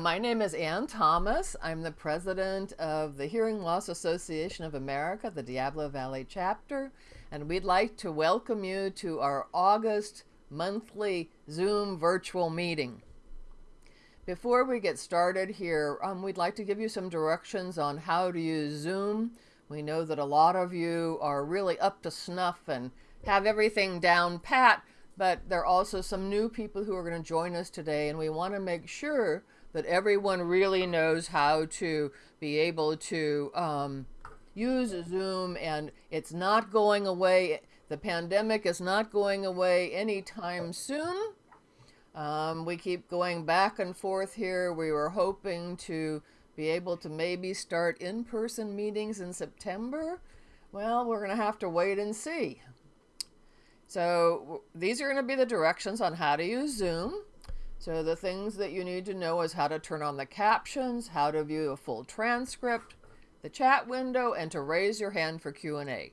My name is Ann Thomas. I'm the president of the Hearing Loss Association of America, the Diablo Valley chapter, and we'd like to welcome you to our August monthly Zoom virtual meeting. Before we get started here, um, we'd like to give you some directions on how to use Zoom. We know that a lot of you are really up to snuff and have everything down pat, but there are also some new people who are going to join us today, and we want to make sure that everyone really knows how to be able to um, use Zoom and it's not going away. The pandemic is not going away anytime soon. Um, we keep going back and forth here. We were hoping to be able to maybe start in-person meetings in September. Well, we're going to have to wait and see. So these are going to be the directions on how to use Zoom. So the things that you need to know is how to turn on the captions, how to view a full transcript, the chat window, and to raise your hand for Q&A.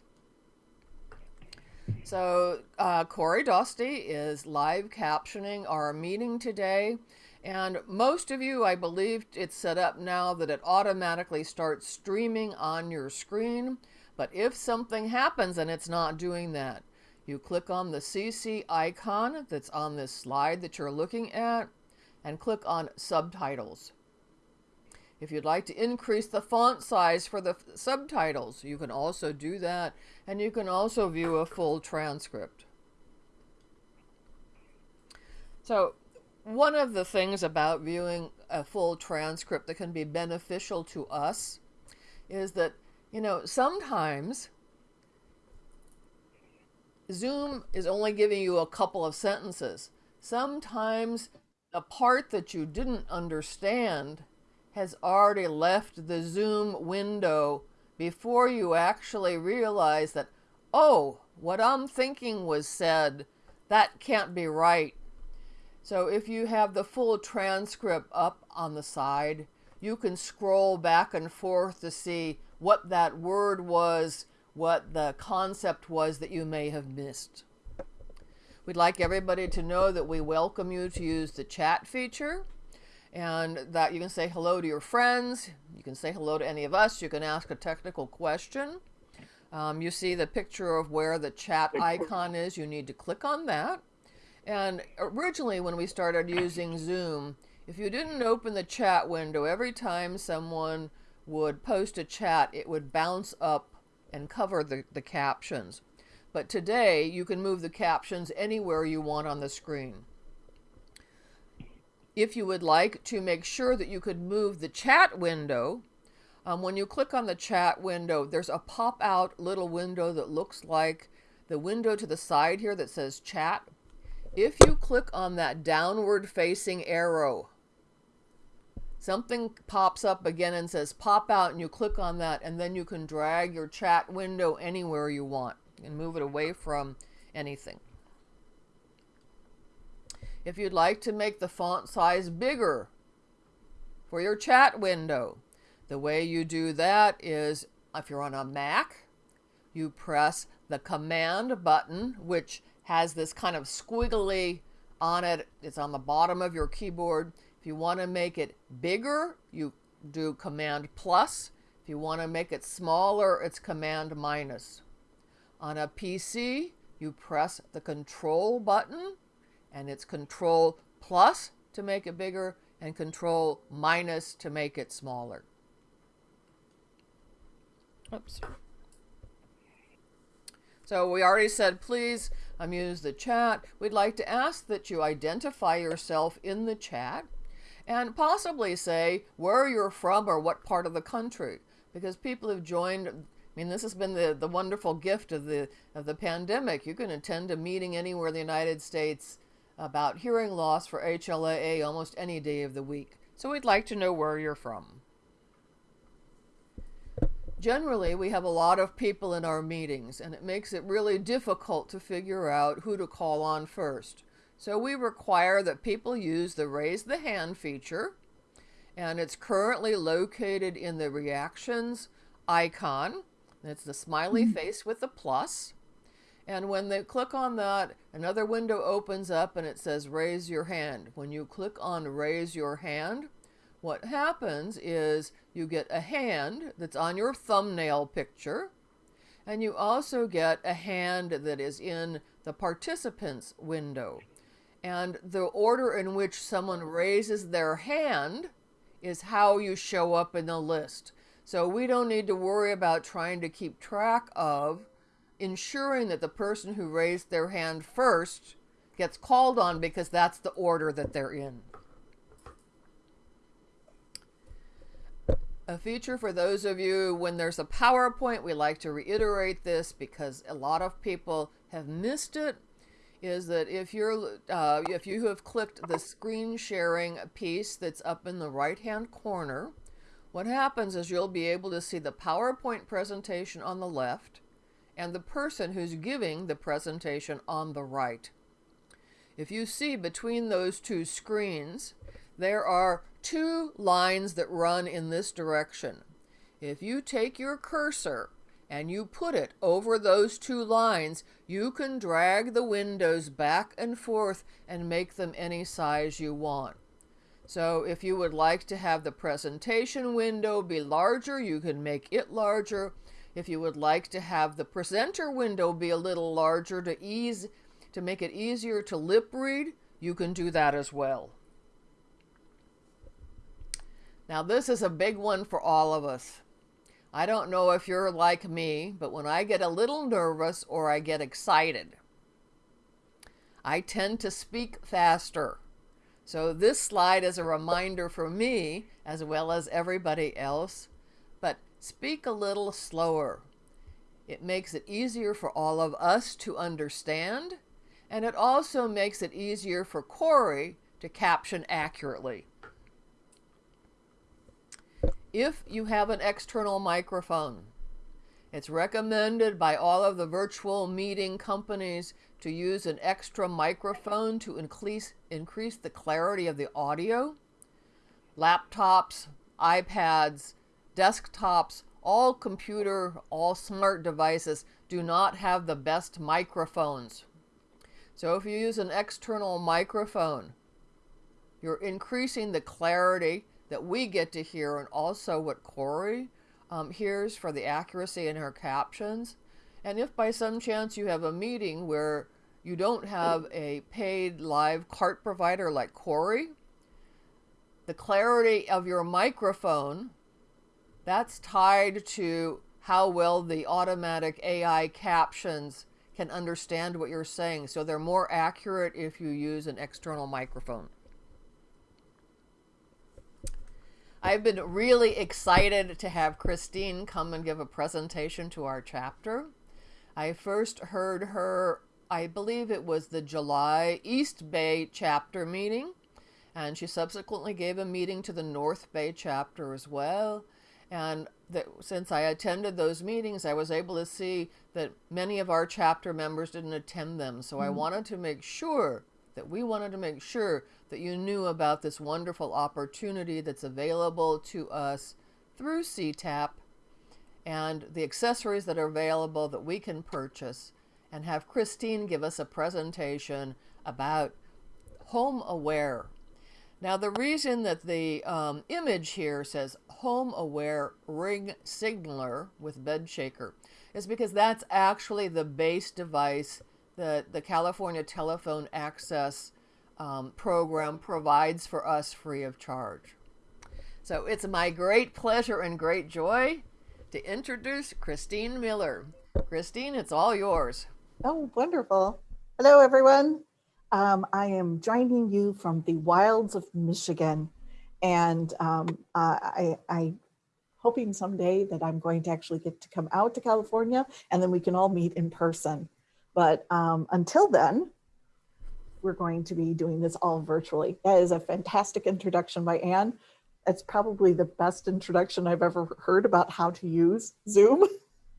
So uh, Corey Dosty is live captioning our meeting today. And most of you, I believe it's set up now that it automatically starts streaming on your screen. But if something happens and it's not doing that, you click on the CC icon that's on this slide that you're looking at and click on subtitles. If you'd like to increase the font size for the subtitles, you can also do that and you can also view a full transcript. So one of the things about viewing a full transcript that can be beneficial to us is that, you know, sometimes Zoom is only giving you a couple of sentences. Sometimes the part that you didn't understand has already left the Zoom window before you actually realize that, oh, what I'm thinking was said, that can't be right. So if you have the full transcript up on the side, you can scroll back and forth to see what that word was what the concept was that you may have missed. We'd like everybody to know that we welcome you to use the chat feature and that you can say hello to your friends. You can say hello to any of us. You can ask a technical question. Um, you see the picture of where the chat icon is. You need to click on that. And originally when we started using Zoom, if you didn't open the chat window, every time someone would post a chat, it would bounce up and cover the, the captions. But today, you can move the captions anywhere you want on the screen. If you would like to make sure that you could move the chat window, um, when you click on the chat window, there's a pop-out little window that looks like the window to the side here that says chat. If you click on that downward facing arrow, something pops up again and says pop out and you click on that and then you can drag your chat window anywhere you want and move it away from anything. If you'd like to make the font size bigger for your chat window, the way you do that is if you're on a Mac, you press the command button, which has this kind of squiggly on it. It's on the bottom of your keyboard. If you want to make it bigger, you do Command plus. If you want to make it smaller, it's Command minus. On a PC, you press the Control button, and it's Control plus to make it bigger, and Control minus to make it smaller. Oops. So we already said, please um, use the chat. We'd like to ask that you identify yourself in the chat and possibly say where you're from or what part of the country. Because people have joined I mean this has been the the wonderful gift of the of the pandemic. You can attend a meeting anywhere in the United States about hearing loss for HLAA almost any day of the week. So we'd like to know where you're from. Generally, we have a lot of people in our meetings, and it makes it really difficult to figure out who to call on first. So we require that people use the raise the hand feature and it's currently located in the reactions icon. It's the smiley mm -hmm. face with the plus. And when they click on that, another window opens up and it says raise your hand. When you click on raise your hand, what happens is you get a hand that's on your thumbnail picture, and you also get a hand that is in the participants window. And the order in which someone raises their hand is how you show up in the list. So we don't need to worry about trying to keep track of ensuring that the person who raised their hand first gets called on because that's the order that they're in. A feature for those of you when there's a PowerPoint, we like to reiterate this because a lot of people have missed it is that if you're uh, if you have clicked the screen sharing piece that's up in the right hand corner what happens is you'll be able to see the PowerPoint presentation on the left and the person who's giving the presentation on the right. If you see between those two screens, there are two lines that run in this direction. If you take your cursor and you put it over those two lines, you can drag the windows back and forth and make them any size you want. So if you would like to have the presentation window be larger, you can make it larger. If you would like to have the presenter window be a little larger to ease to make it easier to lip read, you can do that as well. Now this is a big one for all of us. I don't know if you're like me, but when I get a little nervous or I get excited, I tend to speak faster. So this slide is a reminder for me, as well as everybody else, but speak a little slower. It makes it easier for all of us to understand, and it also makes it easier for Corey to caption accurately. If you have an external microphone, it's recommended by all of the virtual meeting companies to use an extra microphone to increase, increase the clarity of the audio. Laptops, iPads, desktops, all computer, all smart devices do not have the best microphones. So if you use an external microphone, you're increasing the clarity that we get to hear and also what Corey um, hears for the accuracy in her captions. And if by some chance you have a meeting where you don't have a paid live CART provider like Corey, the clarity of your microphone, that's tied to how well the automatic AI captions can understand what you're saying. So they're more accurate if you use an external microphone. I've been really excited to have Christine come and give a presentation to our chapter. I first heard her, I believe it was the July East Bay chapter meeting, and she subsequently gave a meeting to the North Bay chapter as well. And that since I attended those meetings, I was able to see that many of our chapter members didn't attend them. So mm -hmm. I wanted to make sure that we wanted to make sure that you knew about this wonderful opportunity that's available to us through CTAP and the accessories that are available that we can purchase and have Christine give us a presentation about HomeAware. Now the reason that the um, image here says HomeAware ring signaler with bed shaker is because that's actually the base device that the California Telephone Access um, program provides for us free of charge. So it's my great pleasure and great joy to introduce Christine Miller. Christine, it's all yours. Oh, wonderful. Hello, everyone. Um, I am joining you from the wilds of Michigan. And um, I, I hoping someday that I'm going to actually get to come out to California and then we can all meet in person. But um, until then, we're going to be doing this all virtually. That is a fantastic introduction by Ann it's probably the best introduction I've ever heard about how to use Zoom.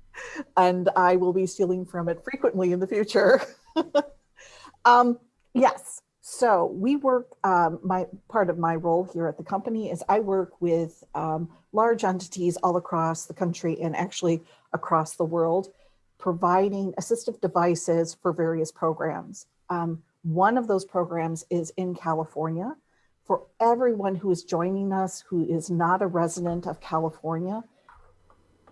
and I will be stealing from it frequently in the future. um, yes, so we work, um, my part of my role here at the company is I work with um, large entities all across the country and actually across the world, providing assistive devices for various programs. Um, one of those programs is in California, for everyone who is joining us who is not a resident of California,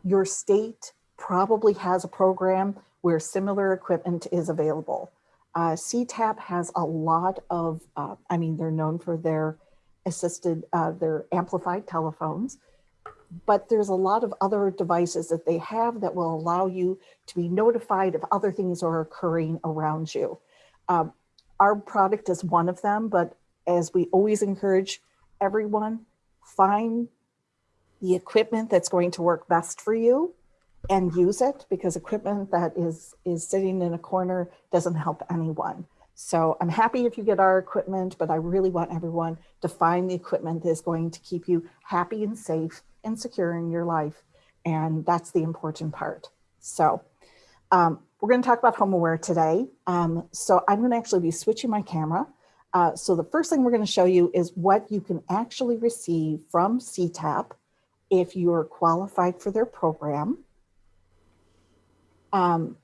your state probably has a program where similar equipment is available. Uh, CTAP has a lot of, uh, I mean, they're known for their assisted, uh, their amplified telephones, but there's a lot of other devices that they have that will allow you to be notified if other things are occurring around you. Um, our product is one of them, but as we always encourage everyone, find the equipment that's going to work best for you and use it because equipment that is is sitting in a corner doesn't help anyone. So I'm happy if you get our equipment, but I really want everyone to find the equipment that is going to keep you happy and safe and securing your life. And that's the important part. So um, we're going to talk about HomeAware today. Um, so I'm going to actually be switching my camera. Uh, so the first thing we're going to show you is what you can actually receive from CTAP if you're qualified for their program um,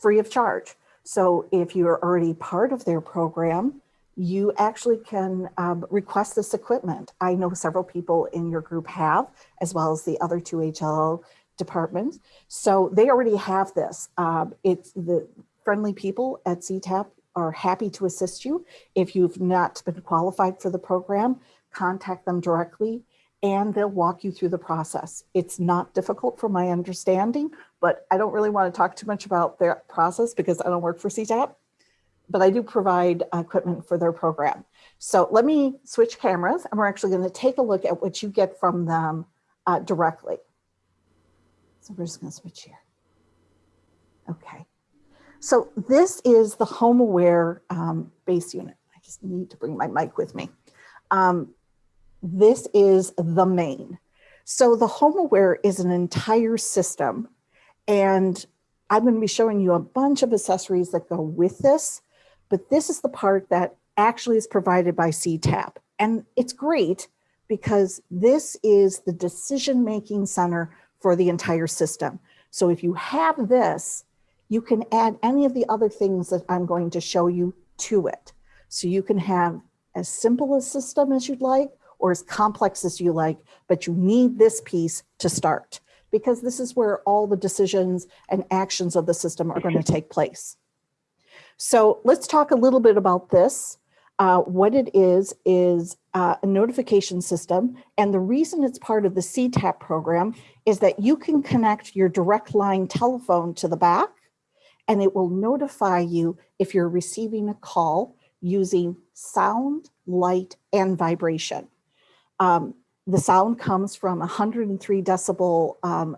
free of charge. So if you're already part of their program, you actually can um, request this equipment. I know several people in your group have, as well as the other two HLAA departments. So they already have this. Um, it's the friendly people at CTAP are happy to assist you. If you've not been qualified for the program, contact them directly and they'll walk you through the process. It's not difficult from my understanding, but I don't really want to talk too much about their process because I don't work for CTAP, but I do provide equipment for their program. So let me switch cameras and we're actually going to take a look at what you get from them uh, directly. So we're just going to switch here. Okay. So this is the HomeAware um, base unit. I just need to bring my mic with me. Um, this is the main. So the HomeAware is an entire system and I'm going to be showing you a bunch of accessories that go with this, but this is the part that actually is provided by CTAP. And it's great because this is the decision-making center for the entire system. So if you have this, you can add any of the other things that I'm going to show you to it. So you can have as simple a system as you'd like, or as complex as you like, but you need this piece to start because this is where all the decisions and actions of the system are going to take place. So let's talk a little bit about this. Uh, what it is, is uh, a notification system. And the reason it's part of the CTAP program is that you can connect your direct line telephone to the back and it will notify you if you're receiving a call using sound, light, and vibration. Um, the sound comes from 103 decibel um,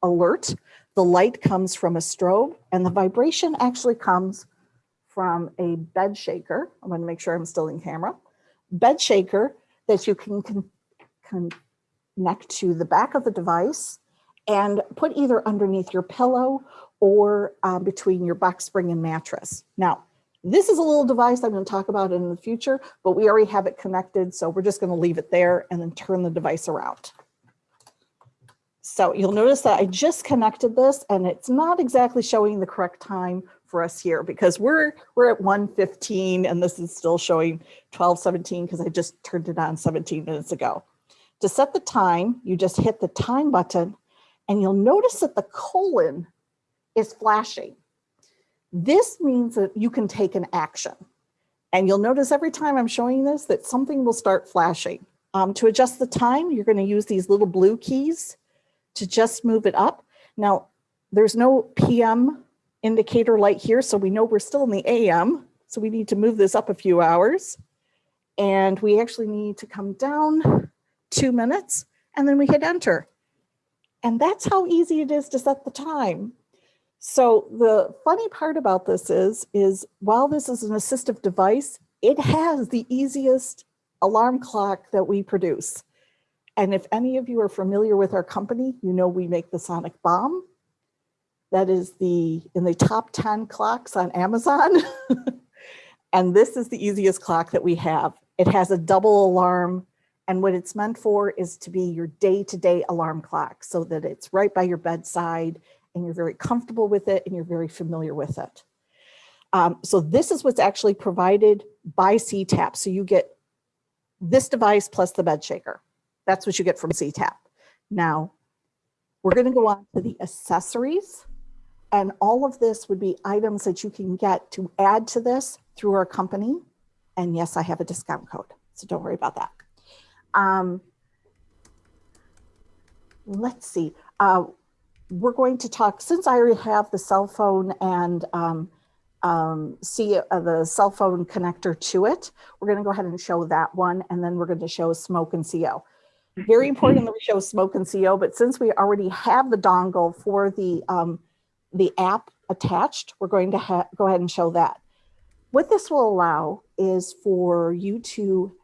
alert. The light comes from a strobe and the vibration actually comes from a bed shaker. I'm going to make sure I'm still in camera. Bed shaker that you can con con connect to the back of the device and put either underneath your pillow or uh, between your box spring and mattress. Now, this is a little device I'm going to talk about in the future, but we already have it connected. So we're just going to leave it there and then turn the device around. So you'll notice that I just connected this and it's not exactly showing the correct time for us here because we're we're at 1:15 and this is still showing 12:17 because I just turned it on 17 minutes ago. To set the time, you just hit the time button and you'll notice that the colon is flashing. This means that you can take an action. And you'll notice every time I'm showing this that something will start flashing. Um, to adjust the time, you're going to use these little blue keys to just move it up. Now, there's no PM indicator light here, so we know we're still in the AM. So we need to move this up a few hours. And we actually need to come down two minutes and then we hit enter. And that's how easy it is to set the time. So the funny part about this is, is while this is an assistive device, it has the easiest alarm clock that we produce. And if any of you are familiar with our company, you know we make the Sonic Bomb. That is the in the top 10 clocks on Amazon. and this is the easiest clock that we have. It has a double alarm and what it's meant for is to be your day-to-day -day alarm clock so that it's right by your bedside and you're very comfortable with it and you're very familiar with it. Um, so this is what's actually provided by CTAP. So you get this device plus the bed shaker. That's what you get from CTAP. Now, we're going to go on to the accessories. And all of this would be items that you can get to add to this through our company. And yes, I have a discount code, so don't worry about that. Um, let's see. Uh, we're going to talk, since I already have the cell phone and um, um, see uh, the cell phone connector to it, we're going to go ahead and show that one. And then we're going to show smoke and CO. Very important that we show smoke and CO, but since we already have the dongle for the, um, the app attached, we're going to go ahead and show that. What this will allow is for you to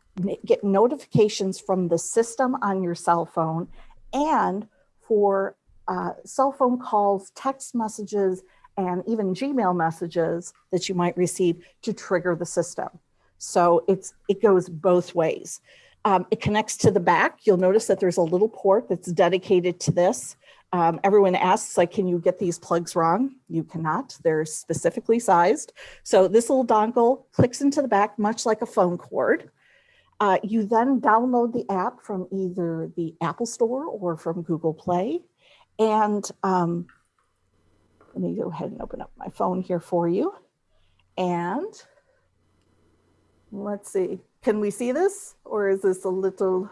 get notifications from the system on your cell phone and for uh, cell phone calls, text messages, and even Gmail messages that you might receive to trigger the system. So it's it goes both ways. Um, it connects to the back. You'll notice that there's a little port that's dedicated to this. Um, everyone asks, like, can you get these plugs wrong? You cannot. They're specifically sized. So this little dongle clicks into the back, much like a phone cord. Uh, you then download the app from either the Apple Store or from Google Play. And um, let me go ahead and open up my phone here for you. And let's see, can we see this or is this a little?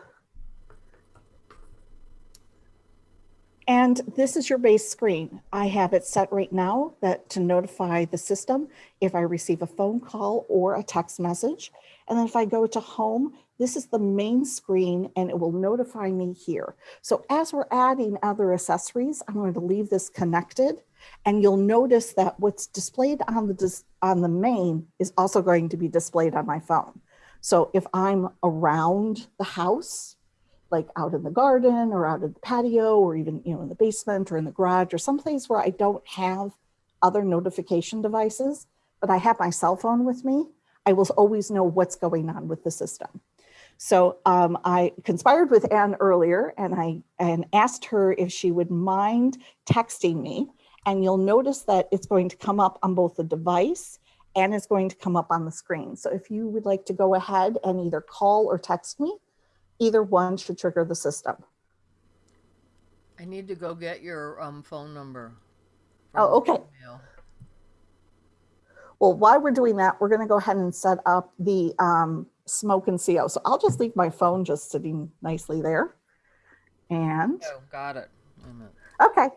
And this is your base screen. I have it set right now that to notify the system if I receive a phone call or a text message. And then if I go to home, this is the main screen and it will notify me here. So as we're adding other accessories, I'm going to leave this connected and you'll notice that what's displayed on the, dis on the main is also going to be displayed on my phone. So if I'm around the house, like out in the garden or out in the patio or even you know in the basement or in the garage or someplace where I don't have other notification devices, but I have my cell phone with me, I will always know what's going on with the system. So um, I conspired with Ann earlier and I and asked her if she would mind texting me. And you'll notice that it's going to come up on both the device and it's going to come up on the screen. So if you would like to go ahead and either call or text me, either one should trigger the system. I need to go get your um, phone number. Oh, okay. Well, while we're doing that, we're going to go ahead and set up the um, smoke and CO. So I'll just leave my phone just sitting nicely there. And oh, got it. Okay.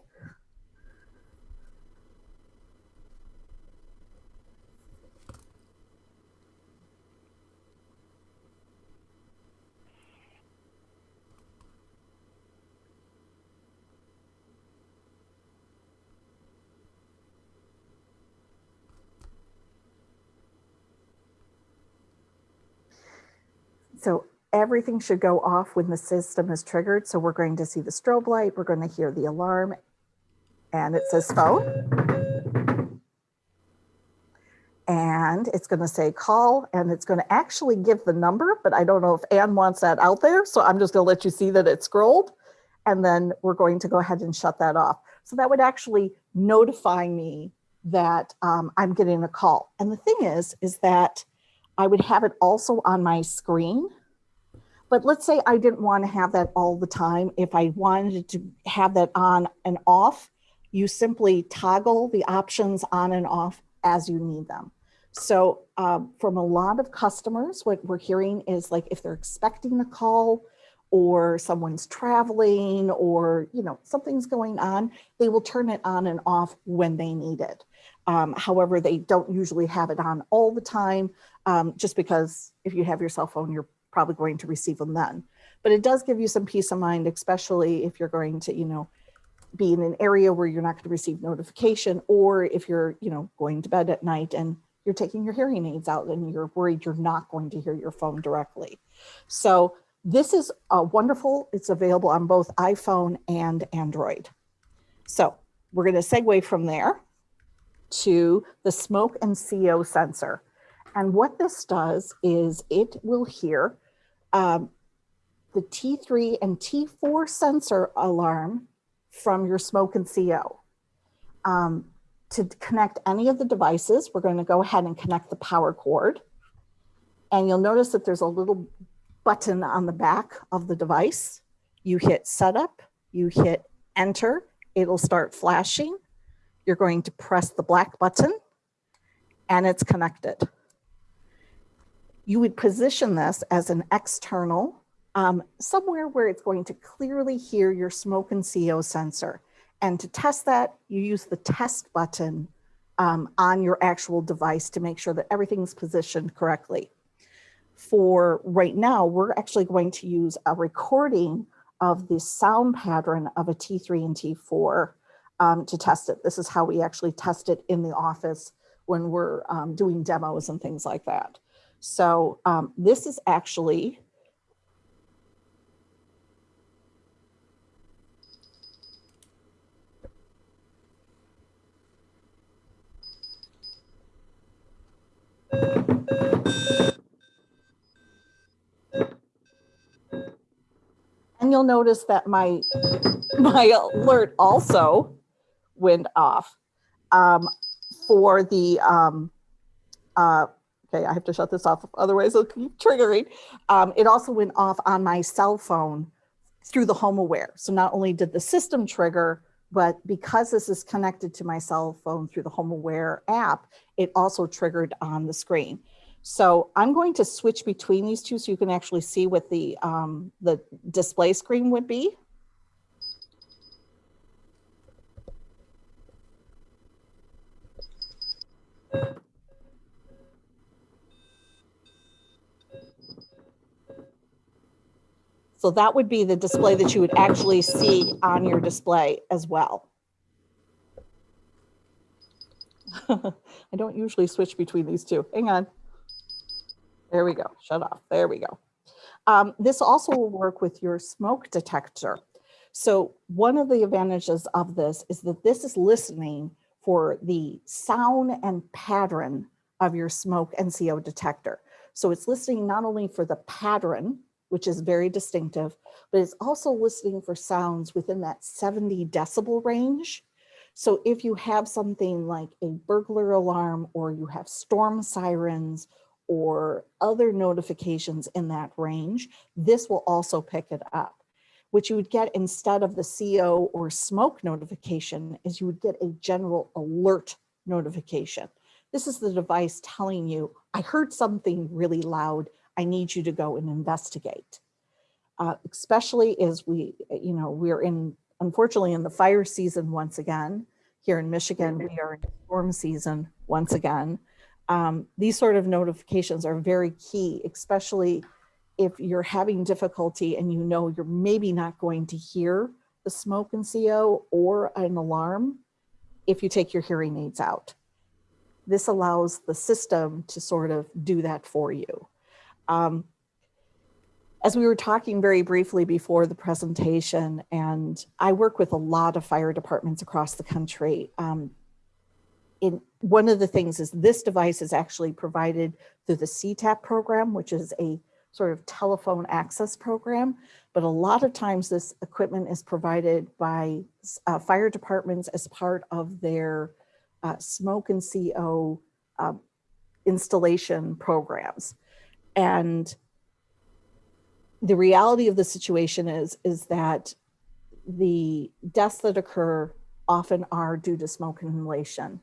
So everything should go off when the system is triggered. So we're going to see the strobe light, we're going to hear the alarm, and it says phone. And it's going to say call, and it's going to actually give the number, but I don't know if Ann wants that out there. So I'm just going to let you see that it scrolled. And then we're going to go ahead and shut that off. So that would actually notify me that um, I'm getting a call. And the thing is, is that I would have it also on my screen. But let's say I didn't want to have that all the time. If I wanted to have that on and off, you simply toggle the options on and off as you need them. So um, from a lot of customers, what we're hearing is like if they're expecting a call or someone's traveling or you know something's going on, they will turn it on and off when they need it. Um, however, they don't usually have it on all the time um, just because if you have your cell phone, you're probably going to receive them then. But it does give you some peace of mind, especially if you're going to, you know, be in an area where you're not going to receive notification or if you're, you know, going to bed at night and you're taking your hearing aids out and you're worried you're not going to hear your phone directly. So this is a wonderful, it's available on both iPhone and Android. So we're going to segue from there to the smoke and CO sensor. And what this does is it will hear um, the T3 and T4 sensor alarm from your smoke and CO. Um, to connect any of the devices, we're going to go ahead and connect the power cord. And you'll notice that there's a little button on the back of the device. You hit setup, you hit enter, it'll start flashing. You're going to press the black button and it's connected. You would position this as an external, um, somewhere where it's going to clearly hear your smoke and CO sensor. And to test that, you use the test button um, on your actual device to make sure that everything's positioned correctly. For right now, we're actually going to use a recording of the sound pattern of a T3 and T4 um, to test it. This is how we actually test it in the office when we're um, doing demos and things like that. So um, this is actually And you'll notice that my, my alert also went off um, for the, um, uh, okay, I have to shut this off, otherwise it'll keep triggering. Um, it also went off on my cell phone through the HomeAware. So not only did the system trigger, but because this is connected to my cell phone through the HomeAware app, it also triggered on the screen. So I'm going to switch between these two so you can actually see what the, um, the display screen would be. So that would be the display that you would actually see on your display as well. I don't usually switch between these two. Hang on. There we go. Shut off. There we go. Um, this also will work with your smoke detector. So one of the advantages of this is that this is listening for the sound and pattern of your smoke and CO detector. So it's listening not only for the pattern, which is very distinctive, but it's also listening for sounds within that 70 decibel range. So if you have something like a burglar alarm or you have storm sirens or other notifications in that range, this will also pick it up. What you would get instead of the CO or smoke notification is you would get a general alert notification. This is the device telling you, I heard something really loud. I need you to go and investigate. Uh, especially as we, you know, we're in, unfortunately, in the fire season once again. Here in Michigan, we are in storm season once again um, these sort of notifications are very key, especially if you're having difficulty and you know you're maybe not going to hear the smoke and CO or an alarm if you take your hearing aids out. This allows the system to sort of do that for you. Um, as we were talking very briefly before the presentation, and I work with a lot of fire departments across the country, um, in one of the things is this device is actually provided through the CTAP program, which is a sort of telephone access program. But a lot of times this equipment is provided by uh, fire departments as part of their uh, smoke and CO uh, installation programs. And the reality of the situation is, is that the deaths that occur often are due to smoke inhalation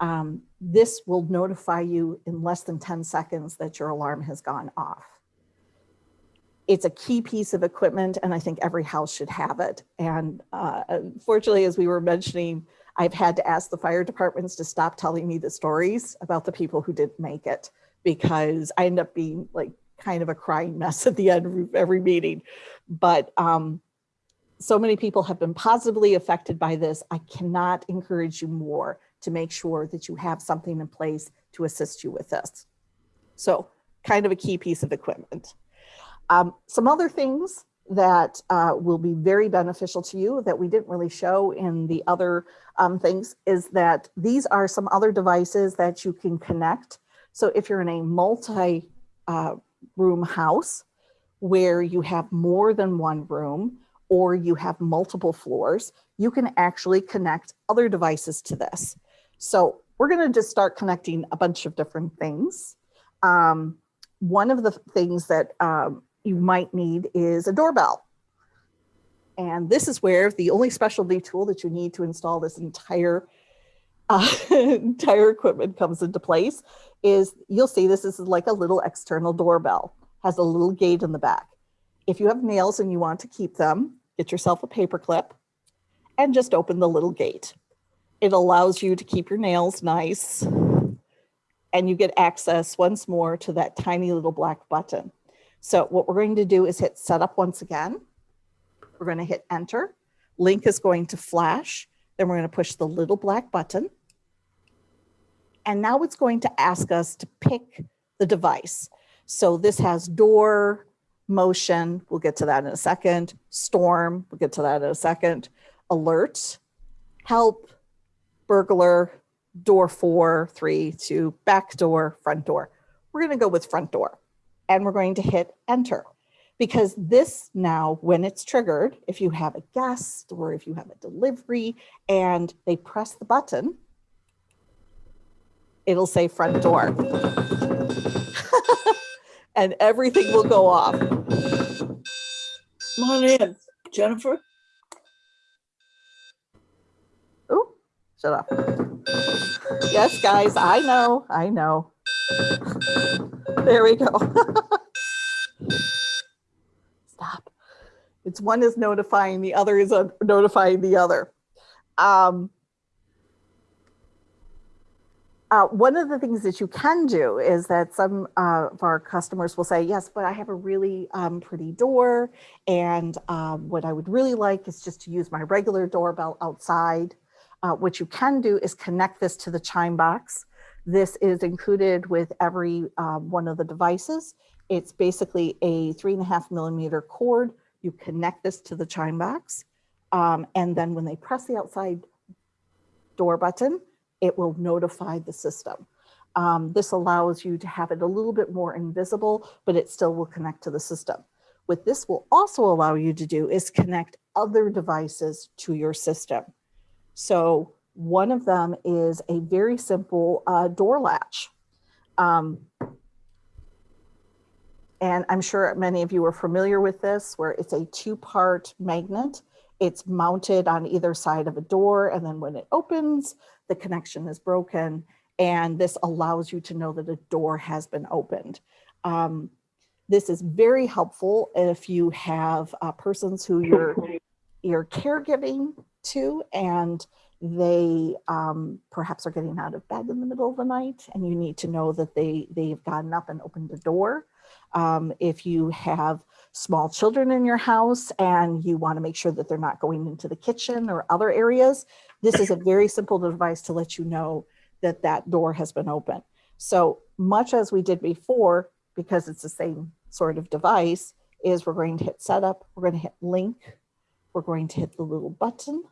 um, this will notify you in less than 10 seconds that your alarm has gone off. It's a key piece of equipment and I think every house should have it. And uh, unfortunately, as we were mentioning, I've had to ask the fire departments to stop telling me the stories about the people who didn't make it because I end up being like kind of a crying mess at the end of every meeting. But um, so many people have been positively affected by this. I cannot encourage you more to make sure that you have something in place to assist you with this. So kind of a key piece of equipment. Um, some other things that uh, will be very beneficial to you that we didn't really show in the other um, things is that these are some other devices that you can connect. So if you're in a multi uh, room house where you have more than one room or you have multiple floors, you can actually connect other devices to this. So we're going to just start connecting a bunch of different things. Um, one of the things that um, you might need is a doorbell. And this is where the only specialty tool that you need to install this entire uh, entire equipment comes into place is you'll see this is like a little external doorbell, has a little gate in the back. If you have nails and you want to keep them, get yourself a paper clip and just open the little gate. It allows you to keep your nails nice and you get access once more to that tiny little black button. So what we're going to do is hit setup once again. We're going to hit enter. Link is going to flash. Then we're going to push the little black button. And now it's going to ask us to pick the device. So this has door, motion, we'll get to that in a second, storm, we'll get to that in a second, alert, help, burglar, door four, three, two, back door, front door. We're gonna go with front door and we're going to hit enter because this now, when it's triggered, if you have a guest or if you have a delivery and they press the button, it'll say front door. and everything will go off. Come on in, Jennifer. Oh, shut up. Yes, guys, I know, I know. There we go. Stop. It's one is notifying, the other is notifying the other. Um, uh, one of the things that you can do is that some uh, of our customers will say, yes, but I have a really um, pretty door. And um, what I would really like is just to use my regular doorbell outside. Uh, what you can do is connect this to the chime box. This is included with every um, one of the devices. It's basically a three and a half millimeter cord. You connect this to the chime box. Um, and then when they press the outside door button, it will notify the system. Um, this allows you to have it a little bit more invisible, but it still will connect to the system. What this will also allow you to do is connect other devices to your system. So one of them is a very simple uh, door latch. Um, and I'm sure many of you are familiar with this, where it's a two-part magnet. It's mounted on either side of a door, and then when it opens, the connection is broken and this allows you to know that a door has been opened. Um, this is very helpful if you have uh, persons who you're, you're caregiving to and they um, perhaps are getting out of bed in the middle of the night and you need to know that they, they've gotten up and opened the door. Um, if you have small children in your house and you want to make sure that they're not going into the kitchen or other areas, this is a very simple device to let you know that that door has been open. So much as we did before, because it's the same sort of device, is we're going to hit setup, we're going to hit link, we're going to hit the little button,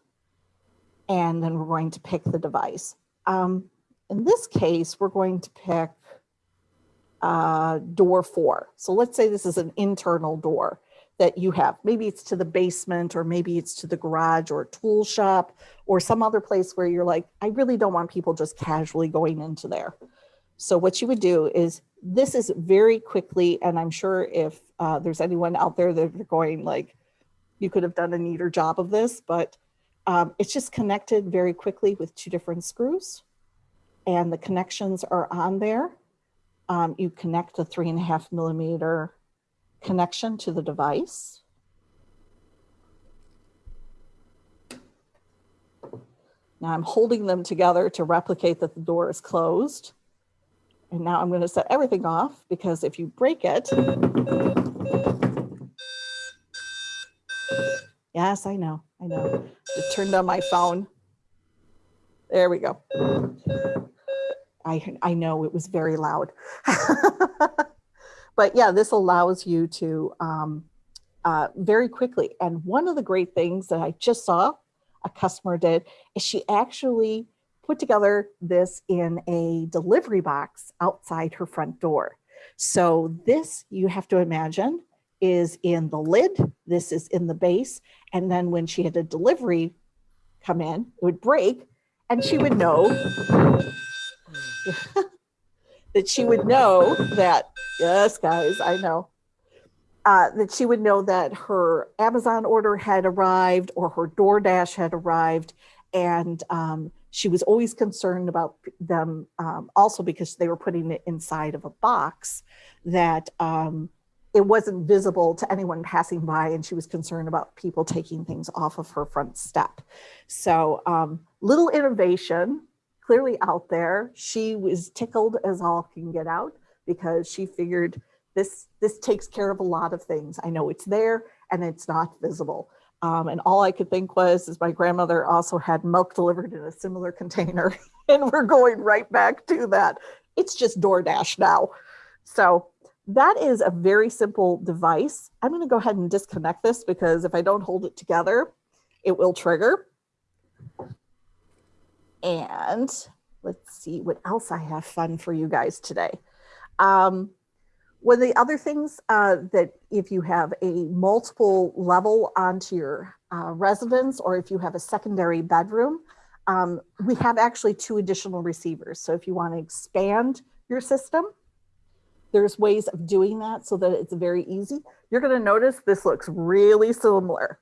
and then we're going to pick the device. Um, in this case, we're going to pick uh, door four. So let's say this is an internal door that you have. Maybe it's to the basement or maybe it's to the garage or tool shop or some other place where you're like, I really don't want people just casually going into there. So what you would do is this is very quickly, and I'm sure if uh, there's anyone out there that are going like, you could have done a neater job of this, but um, it's just connected very quickly with two different screws and the connections are on there. Um, you connect the three and a half millimeter connection to the device. Now I'm holding them together to replicate that the door is closed. And now I'm going to set everything off because if you break it, yes, I know, I know. It turned on my phone. There we go. I, I know it was very loud. But yeah, this allows you to um, uh, very quickly. And one of the great things that I just saw a customer did is she actually put together this in a delivery box outside her front door. So this you have to imagine is in the lid, this is in the base. And then when she had a delivery come in, it would break and she would know that she would know that Yes, guys, I know. uh, that she would know that her Amazon order had arrived or her DoorDash had arrived. And um, she was always concerned about them um, also because they were putting it inside of a box that um, it wasn't visible to anyone passing by. And she was concerned about people taking things off of her front step. So um, little innovation clearly out there. She was tickled as all can get out because she figured this this takes care of a lot of things. I know it's there and it's not visible. Um, and all I could think was, is my grandmother also had milk delivered in a similar container, and we're going right back to that. It's just DoorDash now. So that is a very simple device. I'm going to go ahead and disconnect this because if I don't hold it together, it will trigger. And let's see what else I have fun for you guys today. Um, one of the other things uh, that if you have a multiple level onto your uh, residence or if you have a secondary bedroom, um, we have actually two additional receivers. So if you want to expand your system, there's ways of doing that so that it's very easy. You're going to notice this looks really similar.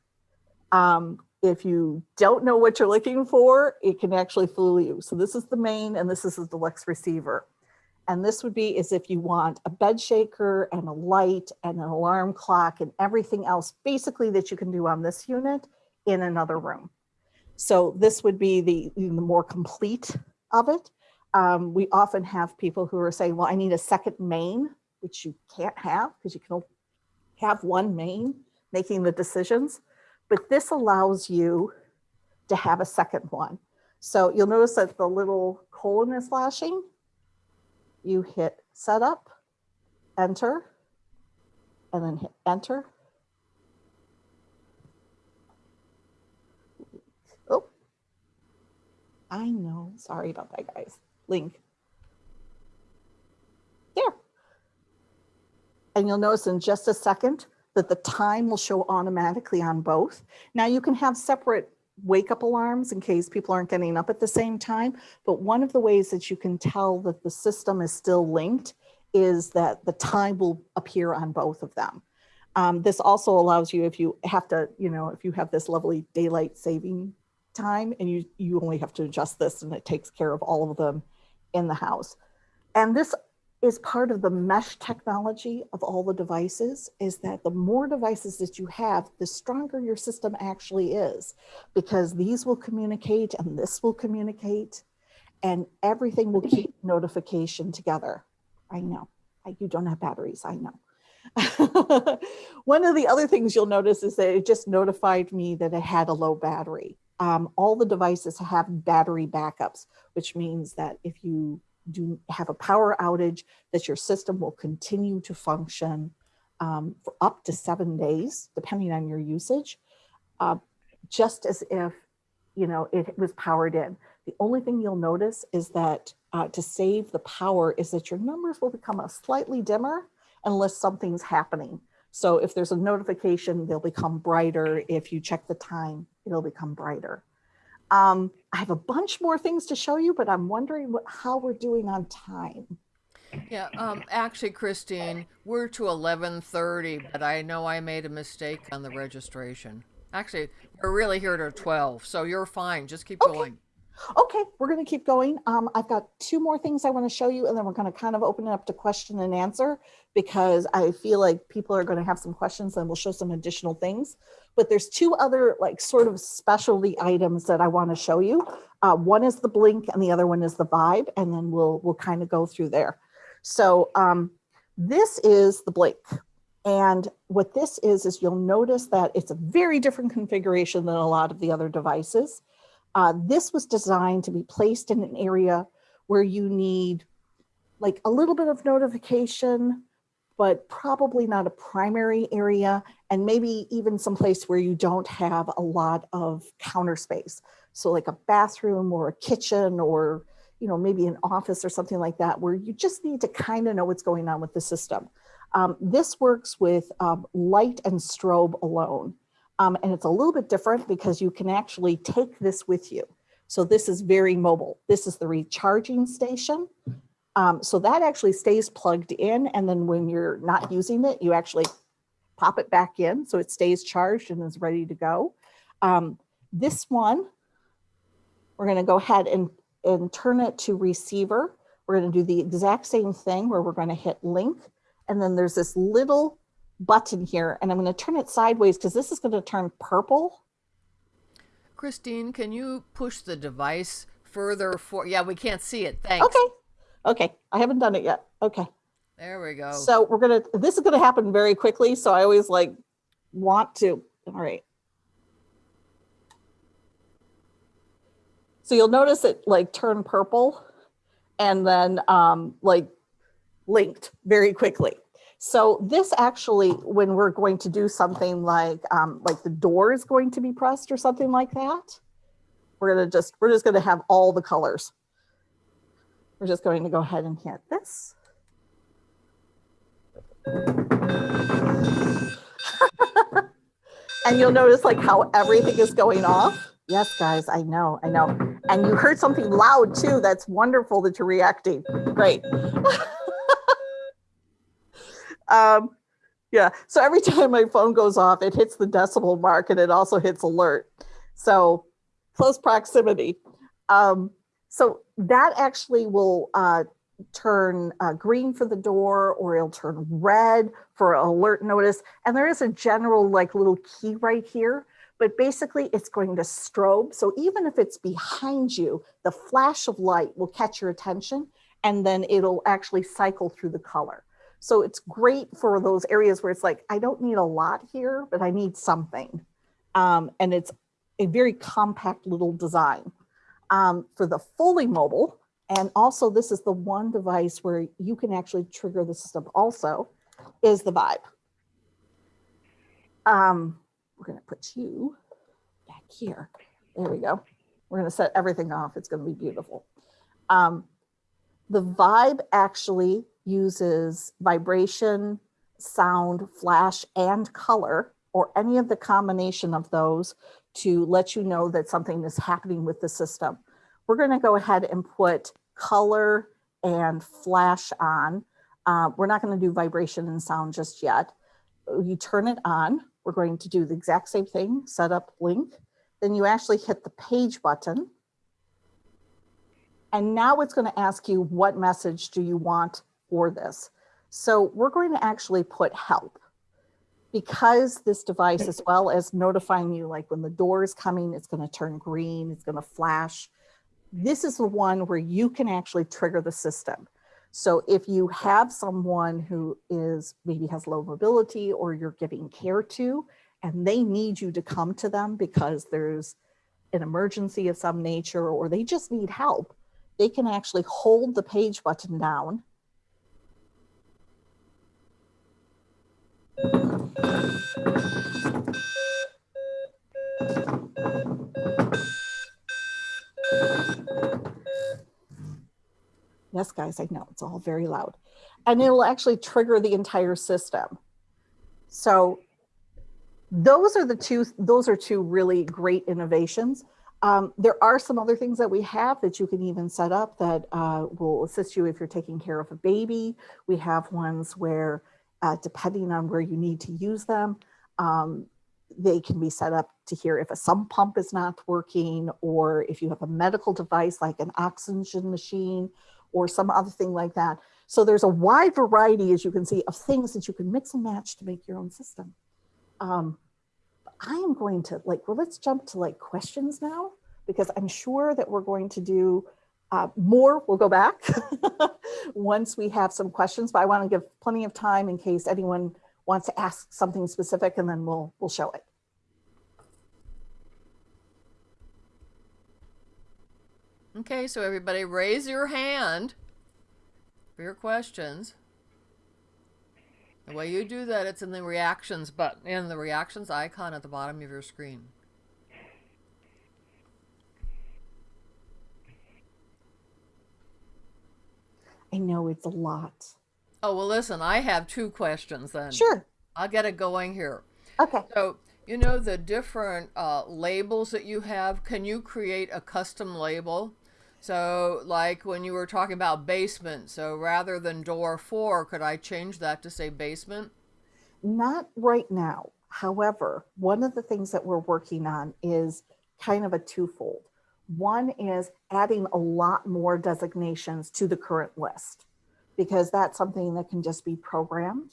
Um, if you don't know what you're looking for, it can actually fool you. So this is the main and this is the deluxe receiver. And this would be as if you want a bed shaker and a light and an alarm clock and everything else basically that you can do on this unit in another room. So this would be the, the more complete of it. Um, we often have people who are saying, well, I need a second main, which you can't have because you can have one main making the decisions. But this allows you to have a second one. So you'll notice that the little colon is flashing you hit setup, enter, and then hit enter. Oh, I know. Sorry about that, guys. Link. There. And you'll notice in just a second that the time will show automatically on both. Now you can have separate wake up alarms in case people aren't getting up at the same time. But one of the ways that you can tell that the system is still linked is that the time will appear on both of them. Um, this also allows you if you have to, you know, if you have this lovely daylight saving time and you, you only have to adjust this and it takes care of all of them in the house. And this is part of the mesh technology of all the devices is that the more devices that you have, the stronger your system actually is because these will communicate and this will communicate and everything will keep notification together. I know I, you don't have batteries, I know. One of the other things you'll notice is that it just notified me that it had a low battery. Um, all the devices have battery backups, which means that if you do have a power outage, that your system will continue to function um, for up to seven days, depending on your usage, uh, just as if you know it was powered in. The only thing you'll notice is that uh, to save the power is that your numbers will become a slightly dimmer unless something's happening. So if there's a notification, they'll become brighter. If you check the time, it'll become brighter. Um, I have a bunch more things to show you, but I'm wondering what, how we're doing on time. Yeah, um, actually, Christine, we're to 11:30, but I know I made a mistake on the registration. Actually, we're really here to 12, so you're fine. Just keep Okay. going. Okay, we're going to keep going. Um, I've got two more things I want to show you, and then we're going to kind of open it up to question and answer because I feel like people are going to have some questions and we'll show some additional things. But there's two other like sort of specialty items that I want to show you. Uh, one is the blink and the other one is the vibe, and then we'll we'll kind of go through there. So um, this is the blink. And what this is, is you'll notice that it's a very different configuration than a lot of the other devices. Uh, this was designed to be placed in an area where you need like a little bit of notification, but probably not a primary area and maybe even someplace where you don't have a lot of counter space. So like a bathroom or a kitchen or you know maybe an office or something like that where you just need to kind of know what's going on with the system. Um, this works with um, light and strobe alone. Um, and it's a little bit different because you can actually take this with you. So this is very mobile. This is the recharging station. Um, so that actually stays plugged in. And then when you're not using it, you actually pop it back in so it stays charged and is ready to go. Um, this one, we're going to go ahead and, and turn it to receiver. We're going to do the exact same thing where we're going to hit link. And then there's this little button here and I'm going to turn it sideways because this is going to turn purple. Christine, can you push the device further for? Yeah, we can't see it. Thanks. Okay. Okay. I haven't done it yet. Okay. There we go. So we're going to, this is going to happen very quickly. So I always like want to, all right. So you'll notice it like turn purple and then um, like linked very quickly. So this actually, when we're going to do something like, um, like the door is going to be pressed or something like that, we're gonna just, we're just gonna have all the colors. We're just going to go ahead and hit this. and you'll notice like how everything is going off. Yes, guys, I know, I know. And you heard something loud too. That's wonderful that you're reacting. Great. um, yeah, so every time my phone goes off, it hits the decibel mark and it also hits alert. So close proximity. Um, so that actually will uh, turn uh, green for the door or it'll turn red for alert notice. And there is a general like little key right here, but basically it's going to strobe. So even if it's behind you, the flash of light will catch your attention and then it'll actually cycle through the color. So it's great for those areas where it's like, I don't need a lot here, but I need something. Um, and it's a very compact little design. Um, for the fully mobile, and also this is the one device where you can actually trigger the system also, is the Vibe. Um, we're gonna put you back here. There we go. We're gonna set everything off. It's gonna be beautiful. Um, the Vibe actually uses vibration, sound, flash, and color, or any of the combination of those to let you know that something is happening with the system. We're going to go ahead and put color and flash on. Uh, we're not going to do vibration and sound just yet. You turn it on. We're going to do the exact same thing, set up link. Then you actually hit the page button. And now it's going to ask you what message do you want for this. So we're going to actually put help because this device, as well as notifying you, like when the door is coming, it's going to turn green, it's going to flash. This is the one where you can actually trigger the system. So if you have someone who is maybe has low mobility or you're giving care to, and they need you to come to them because there's an emergency of some nature or they just need help, they can actually hold the page button down Yes, guys, I know it's all very loud. And it'll actually trigger the entire system. So those are the two, those are two really great innovations. Um, there are some other things that we have that you can even set up that uh, will assist you if you're taking care of a baby. We have ones where, uh, depending on where you need to use them, um, they can be set up to hear if a sump pump is not working or if you have a medical device like an oxygen machine or some other thing like that. So there's a wide variety, as you can see, of things that you can mix and match to make your own system. Um, I am going to like, well, let's jump to like questions now, because I'm sure that we're going to do uh, more. We'll go back once we have some questions, but I want to give plenty of time in case anyone wants to ask something specific and then we'll, we'll show it. Okay, so everybody raise your hand for your questions. The way you do that, it's in the reactions button, in the reactions icon at the bottom of your screen. I know it's a lot. Oh, well, listen, I have two questions then. Sure. I'll get it going here. Okay. So, you know the different uh, labels that you have? Can you create a custom label? So, like when you were talking about basement, so rather than door four, could I change that to say basement? Not right now. However, one of the things that we're working on is kind of a twofold. One is adding a lot more designations to the current list because that's something that can just be programmed.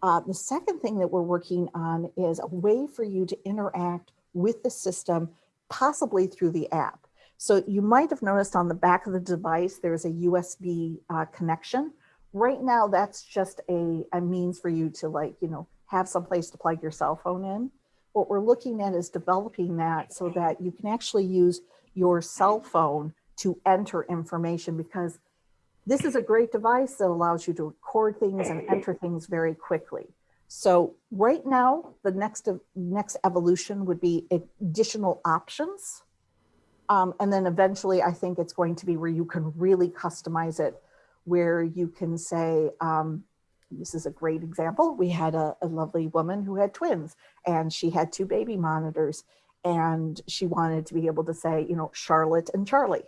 Uh, the second thing that we're working on is a way for you to interact with the system, possibly through the app. So you might have noticed on the back of the device, there's a USB uh, connection. Right now, that's just a, a means for you to like, you know, have some place to plug your cell phone in. What we're looking at is developing that so that you can actually use your cell phone to enter information because this is a great device that allows you to record things and enter things very quickly. So right now, the next next evolution would be additional options. Um, and then eventually, I think it's going to be where you can really customize it, where you can say, um, this is a great example. We had a, a lovely woman who had twins and she had two baby monitors and she wanted to be able to say, you know, Charlotte and Charlie,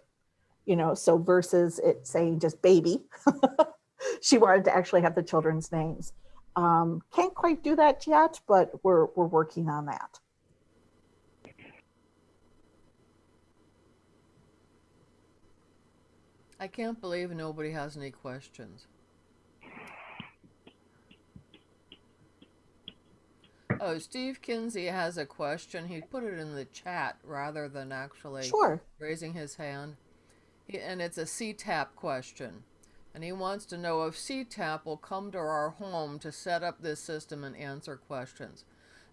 you know, so versus it saying just baby, she wanted to actually have the children's names. Um, can't quite do that yet, but we're, we're working on that. I can't believe nobody has any questions. Oh, Steve Kinsey has a question. He put it in the chat rather than actually Sure. raising his hand. He, and it's a CTAP question. And he wants to know if CTAP will come to our home to set up this system and answer questions.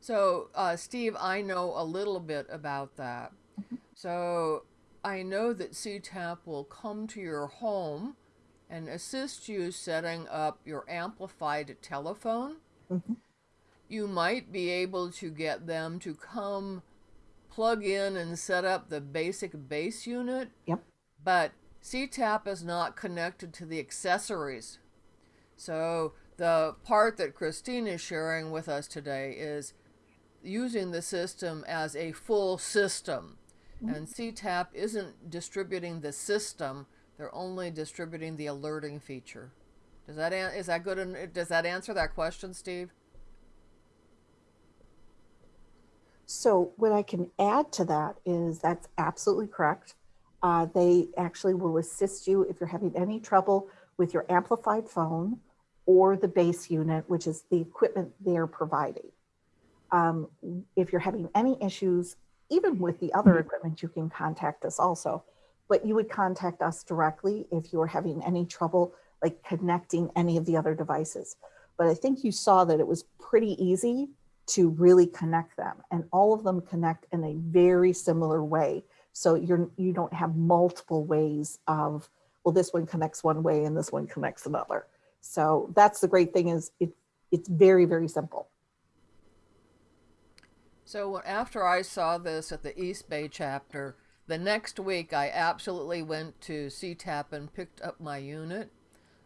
So, uh, Steve, I know a little bit about that. So, I know that CTAP will come to your home and assist you setting up your amplified telephone. Mhm. You might be able to get them to come plug in and set up the basic base unit. Yep. But CTAP is not connected to the accessories. So the part that Christine is sharing with us today is using the system as a full system. Mm-hmm. And CTAP isn't distributing the system, they're only distributing the alerting feature. Does that an- is that good? Does that answer that question, Steve? So what I can add to that is that's absolutely correct. Uh, they actually will assist you if you're having any trouble with your amplified phone or the base unit, which is the equipment they're providing. Um, if you're having any issues, even with the other equipment, you can contact us also. But you would contact us directly if you're having any trouble like connecting any of the other devices. But I think you saw that it was pretty easy to really connect them and all of them connect in a very similar way. So you're you don't have multiple ways of well this one connects one way and this one connects another. So that's the great thing is it it's very very simple. So after I saw this at the East Bay chapter, the next week I absolutely went to CTAP and picked up my unit.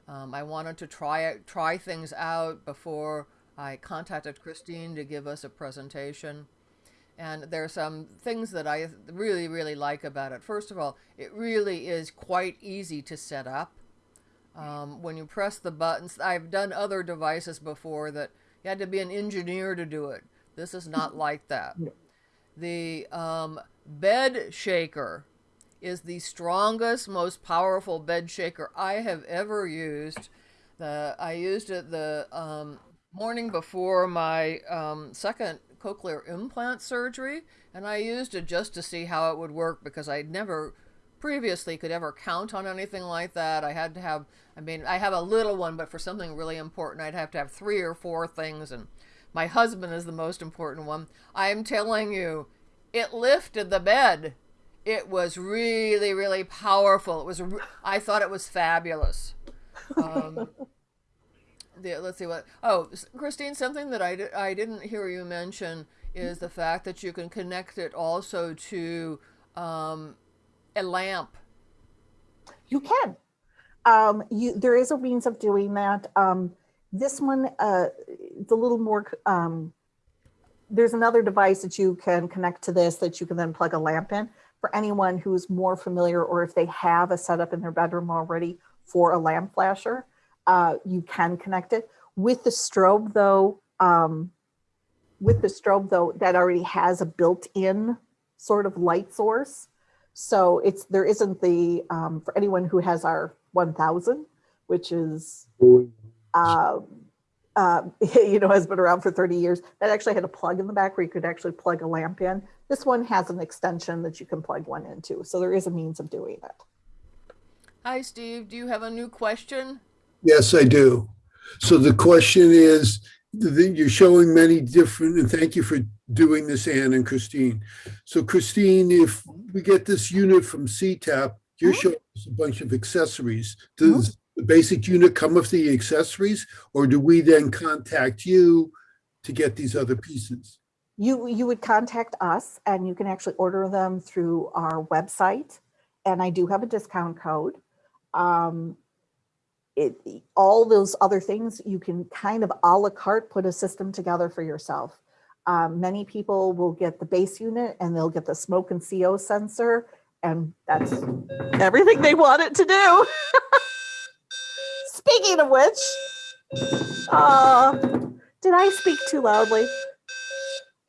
Um, I wanted to try it, try things out before I contacted Christine to give us a presentation. And there are some things that I really, really like about it. First of all, it really is quite easy to set up. Um, when you press the buttons, I've done other devices before that you had to be an engineer to do it. This is not like that. The um, bed shaker is the strongest, most powerful bed shaker I have ever used. The I used it the um, morning before my um, second cochlear implant surgery, and I used it just to see how it would work because I'd never previously could ever count on anything like that. I had to have, I mean, I have a little one, but for something really important, I'd have to have three or four things, and my husband is the most important one. I am telling you, it lifted the bed. It was really, really powerful. It was, I thought it was fabulous. Um, the, let's see what. Oh, Christine, something that I, I didn't hear you mention is the fact that you can connect it also to um, a lamp. you can um you there is a means of doing that um this one uh a little more um there's another device that you can connect to this that you can then plug a lamp in for anyone who's more familiar or if they have a setup in their bedroom already for a lamp flasher uh, you can connect it with the strobe though Um, with the strobe though, that already has a built-in sort of light source. So it's, there isn't the, um, for anyone who has our 1000, which is, uh, you know, has been around for 30 years, that actually had a plug in the back where you could actually plug a lamp in. This one has an extension that you can plug one into. So there is a means of doing it. Hi, Steve. Do you have a new question? Yes, I do. So the question is, the- you're showing many different, and thank you for doing this, Ann and Christine. So Christine, if we get this unit from CTAP, you're Mhm. showing us a bunch of accessories. Does the basic unit come with the accessories? Or do we then contact you to get these other pieces? You, you would contact us and you can actually order them through our website. And I do have a discount code. Um, it, all those other things, you can kind of à la carte put a system together for yourself. Um, many people will get the base unit and they'll get the smoke and CO sensor and that's everything they want it to do. Speaking of which, uh, did I speak too loudly?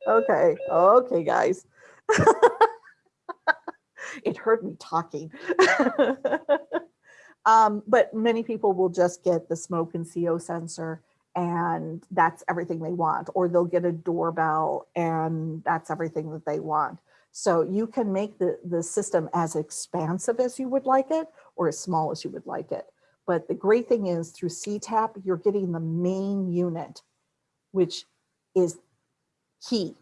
Okay, okay, guys. it heard me talking. um, but many people will just get the smoke and CO sensor and that's everything they want, or they'll get a doorbell and that's everything that they want. So you can make the, the system as expansive as you would like it or as small as you would like it. But the great thing is through CTAP, you're getting the main unit, which is key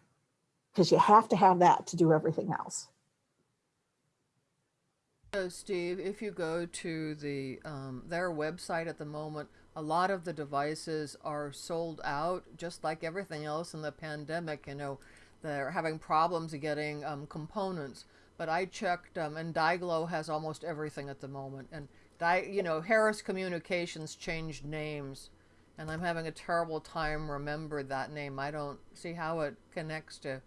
because you have to have that to do everything else. So, Steve, if you go to the um, their website at the moment, a lot of the devices are sold out, just like everything else in the pandemic. You know, they're having problems getting um, components. But I checked, um, and Diglo has almost everything at the moment. And Di- you know, Harris Communications changed names, and I'm having a terrible time remember that name. I don't see how it connects to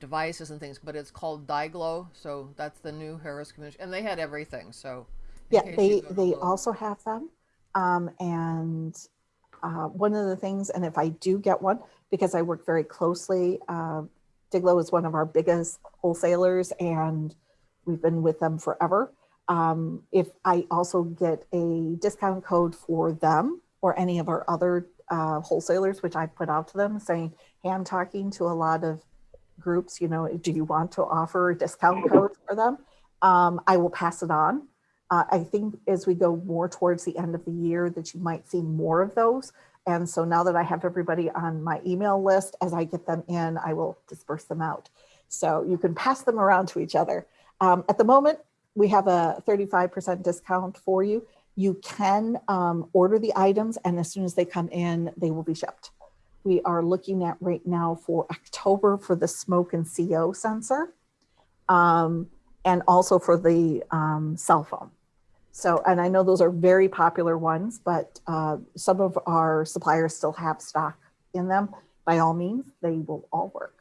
devices and things, but it's called Diglo, so that's the new Harris Commission, and they had everything. So Yeah, they, you go to they look. also have them. Um, and uh, one of the things, and if I do get one, because I work very closely, uh, Diglo is one of our biggest wholesalers and we've been with them forever. Um, if I also get a discount code for them or any of our other uh, wholesalers, which I put out to them saying, hey, I'm talking to a lot of groups, you know, do you want to offer a discount code for them? Um, I will pass it on. Uh, I think as we go more towards the end of the year that you might see more of those. And so now that I have everybody on my email list, as I get them in, I will disperse them out. So you can pass them around to each other. Um, at the moment, we have a 35% discount for you. You can um, order the items and as soon as they come in, they will be shipped. We are looking at right now for October for the smoke and CO sensor um, and also for the um, cell phone. So, and I know those are very popular ones, but uh, some of our suppliers still have stock in them. By all means, they will all work.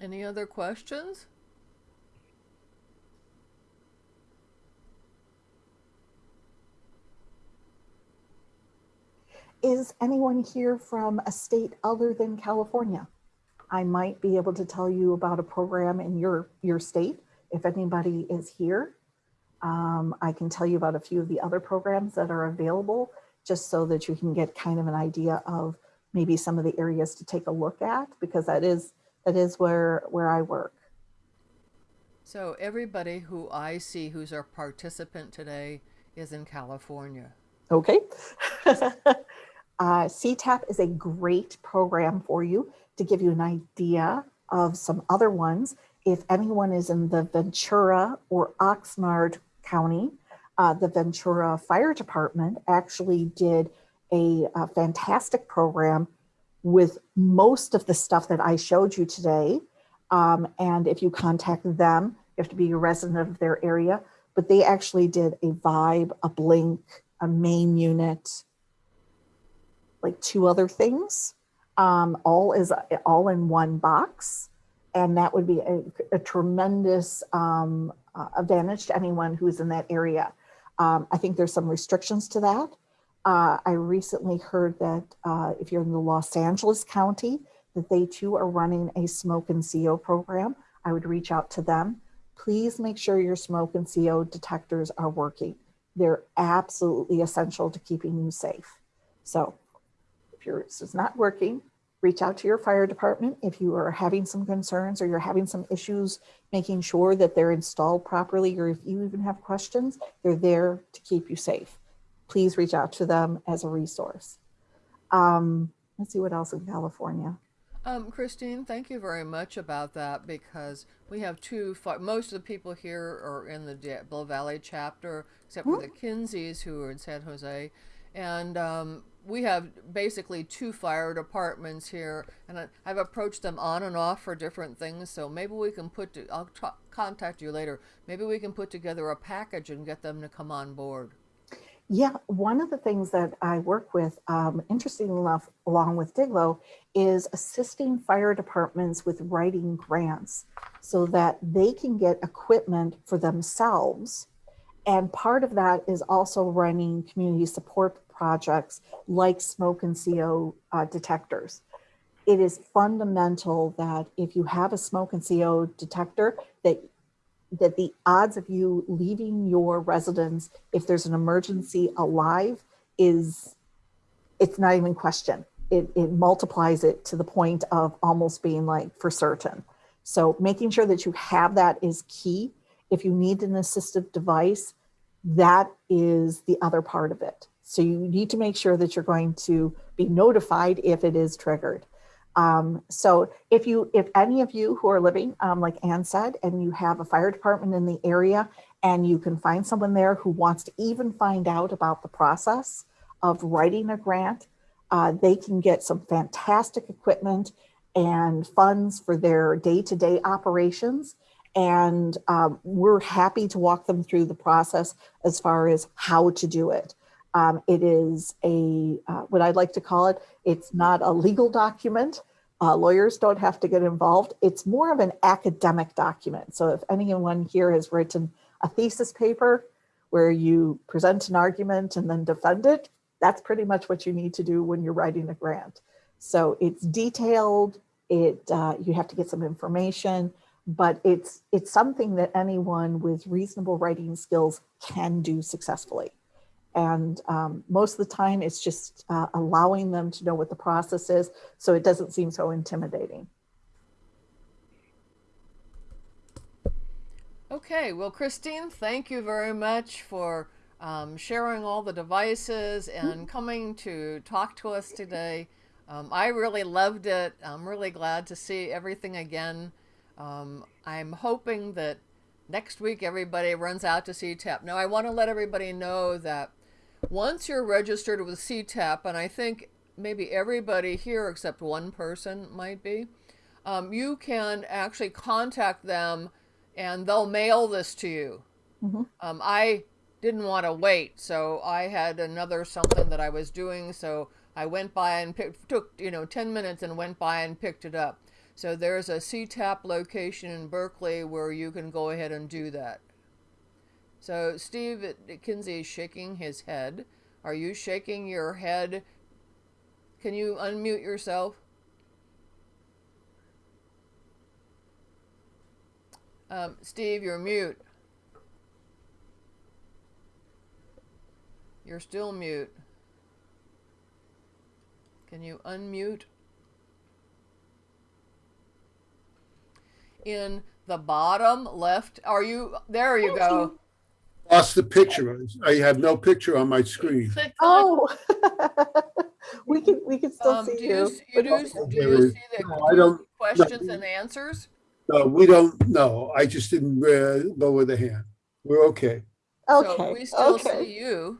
Any other questions? Is anyone here from a state other than California? I might be able to tell you about a program in your, your state if anybody is here. Um, I can tell you about a few of the other programs that are available just so that you can get kind of an idea of maybe some of the areas to take a look at because that is that is where where I work. So everybody who I see who's our participant today is in California. Okay. uh, CTAP is a great program for you to give you an idea of some other ones. If anyone is in the Ventura or Oxnard County, uh, the Ventura Fire Department actually did a, a fantastic program with most of the stuff that I showed you today. Um, and if you contact them, you have to be a resident of their area, but they actually did a Vibe, a Blink, a main unit, like two other things, um, all is all in one box. And that would be a, a tremendous um, uh, advantage to anyone who's in that area. Um, I think there's some restrictions to that. Uh, I recently heard that uh, if you're in the Los Angeles County, that they too are running a smoke and CO program. I would reach out to them. Please make sure your smoke and CO detectors are working. They're absolutely essential to keeping you safe. So if yours is not working, reach out to your fire department. If you are having some concerns or you're having some issues making sure that they're installed properly, or if you even have questions, they're there to keep you safe. Please reach out to them as a resource. Um, let's see what else in California. Um, Christine, thank you very much about that because we have two. Most of the people here are in the Diablo Valley chapter, except for the Kinseys who are in San Jose, and um, we have basically two fire departments here. And I've approached them on and off for different things. So maybe we can put. To, I'll contact you later. Maybe we can put together a package and get them to come on board. Yeah, one of the things that I work with, um, interestingly enough, along with Diglo, is assisting fire departments with writing grants so that they can get equipment for themselves. And part of that is also running community support projects like smoke and CO uh, detectors. It is fundamental that if you have a smoke and CO detector, that that the odds of you leaving your residence if there's an emergency alive is it's not even question. It, it multiplies it to the point of almost being like for certain. So making sure that you have that is key. If you need an assistive device that is the other part of it so you need to make sure that you're going to be notified if it is triggered um, so if you, if any of you who are living, um, like Ann said, and you have a fire department in the area and you can find someone there who wants to even find out about the process of writing a grant, uh, they can get some fantastic equipment and funds for their day-to-day operations. And um, we're happy to walk them through the process as far as how to do it. Um, it is a, uh, what I'd like to call it, it's not a legal document. Uh, lawyers don't have to get involved. It's more of an academic document. So if anyone here has written a thesis paper where you present an argument and then defend it, that's pretty much what you need to do when you're writing a grant. So it's detailed, it uh, you have to get some information, but it's it's something that anyone with reasonable writing skills can do successfully. And um, most of the time, it's just uh, allowing them to know what the process is so it doesn't seem so intimidating. Okay, well, Christine, thank you very much for um, sharing all the devices and coming to talk to us today. Um, I really loved it. I'm really glad to see everything again. Um, I'm hoping that next week everybody runs out to CTAP. Now, I want to let everybody know that once you're registered with CTAP, and I think maybe everybody here except one person might be, um, you can actually contact them and they'll mail this to you. Mm-hmm. Um, I didn't want to wait, so I had another something that I was doing, so I went by and picked, took you know 10 minutes and went by and picked it up. So there's a CTAP location in Berkeley where you can go ahead and do that. So Steve Kinsey is shaking his head. Are you shaking your head? Can you unmute yourself? Um, Steve, you're mute. You're still mute. Can you unmute? In the bottom left, are you, there you go. Lost the picture. I have no picture on my screen. Click on- Oh, we can we can still Um, do see you, you. s- you do, s- do you see the no, I do don't- questions and answers? No, we don't, no, I just didn't uh, lower the hand. We're okay. So Okay. we still okay. see you.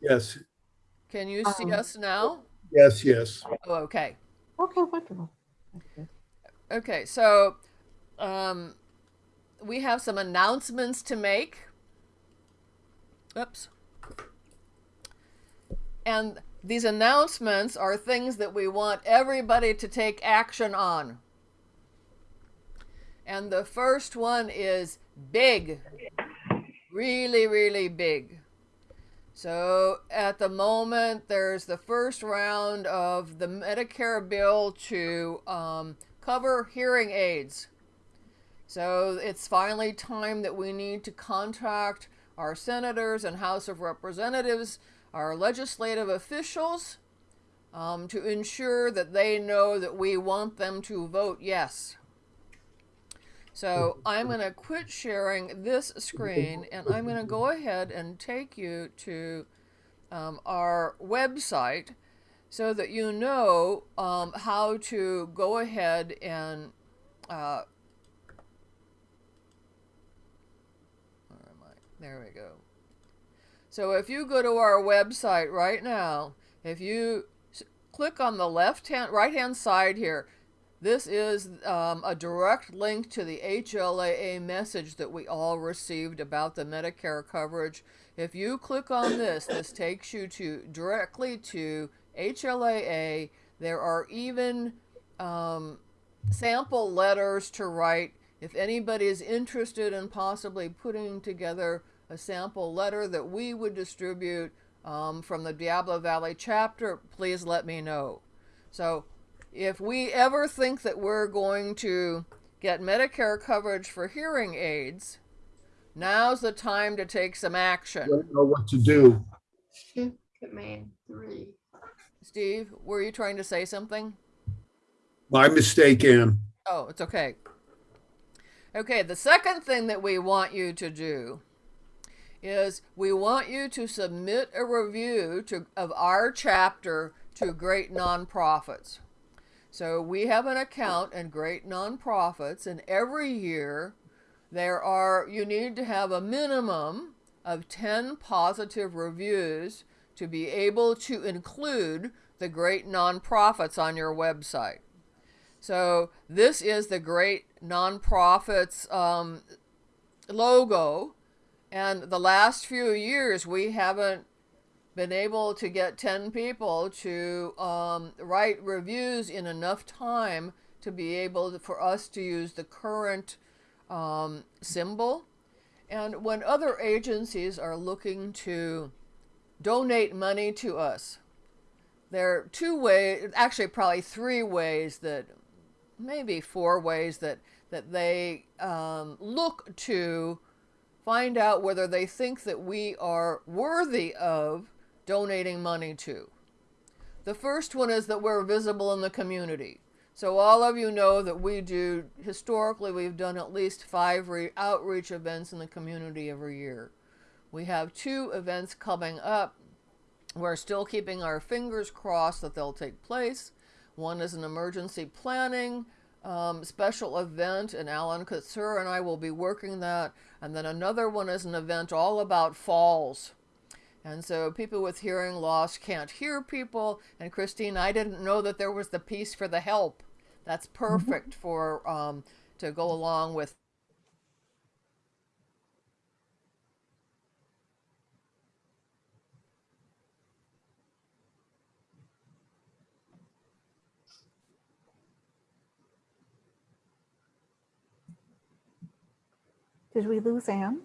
Yes, Can you see Um, us now? yes, yes. Oh, okay. Okay. Wonderful. Okay. Okay, so um, we have some announcements to make. Oops. And these announcements are things that we want everybody to take action on. And the first one is big. Really, really big. So at the moment, there's the first round of the Medicare bill to um, cover hearing aids. So it's finally time that we need to contact our senators and House of Representatives, our legislative officials, um, to ensure that they know that we want them to vote yes. So I'm going to quit sharing this screen and I'm going to go ahead and take you to um, our website so that you know um, how to go ahead and uh, where am I? There we go. So if you go to our website right now, if you click on the left hand, right hand side here, this is um, a direct link to the HLAA message that we all received about the Medicare coverage. If you click on this, this takes you to directly to HLAA. There are even um, sample letters to write. If anybody is interested in possibly putting together a sample letter that we would distribute um, from the Diablo Valley chapter, please let me know. So if we ever think that we're going to get Medicare coverage for hearing aids, now's the time to take some action. I Don't know what to do. Command three. Steve, were you trying to say something? My mistake, Ann. Oh, it's okay. Okay, the second thing that we want you to do is we want you to submit a review to, of our chapter to great nonprofits. So we have an account in Great Nonprofits, and every year there are, you need to have a minimum of 10 positive reviews to be able to include the great nonprofits on your website. So this is the great nonprofits um, logo. And the last few years, we haven't been able to get 10 people to um, write reviews in enough time to be able to, for us to use the current um, symbol. And when other agencies are looking to donate money to us, there are two ways, actually probably three ways that, maybe four ways that, that they um, look to find out whether they think that we are worthy of donating money to. The first one is that we're visible in the community. So all of you know that we do, historically, we've done at least five outreach events in the community every year. We have two events coming up. We're still keeping our fingers crossed that they'll take place. One is an emergency planning um, special event, and Alan Katsur and I will be working that. And then another one is an event all about falls. And so people with hearing loss can't hear people. And Christine, I didn't know that there was the piece for the help. That's perfect mm -hmm. for um, to go along with. Did we lose Ann?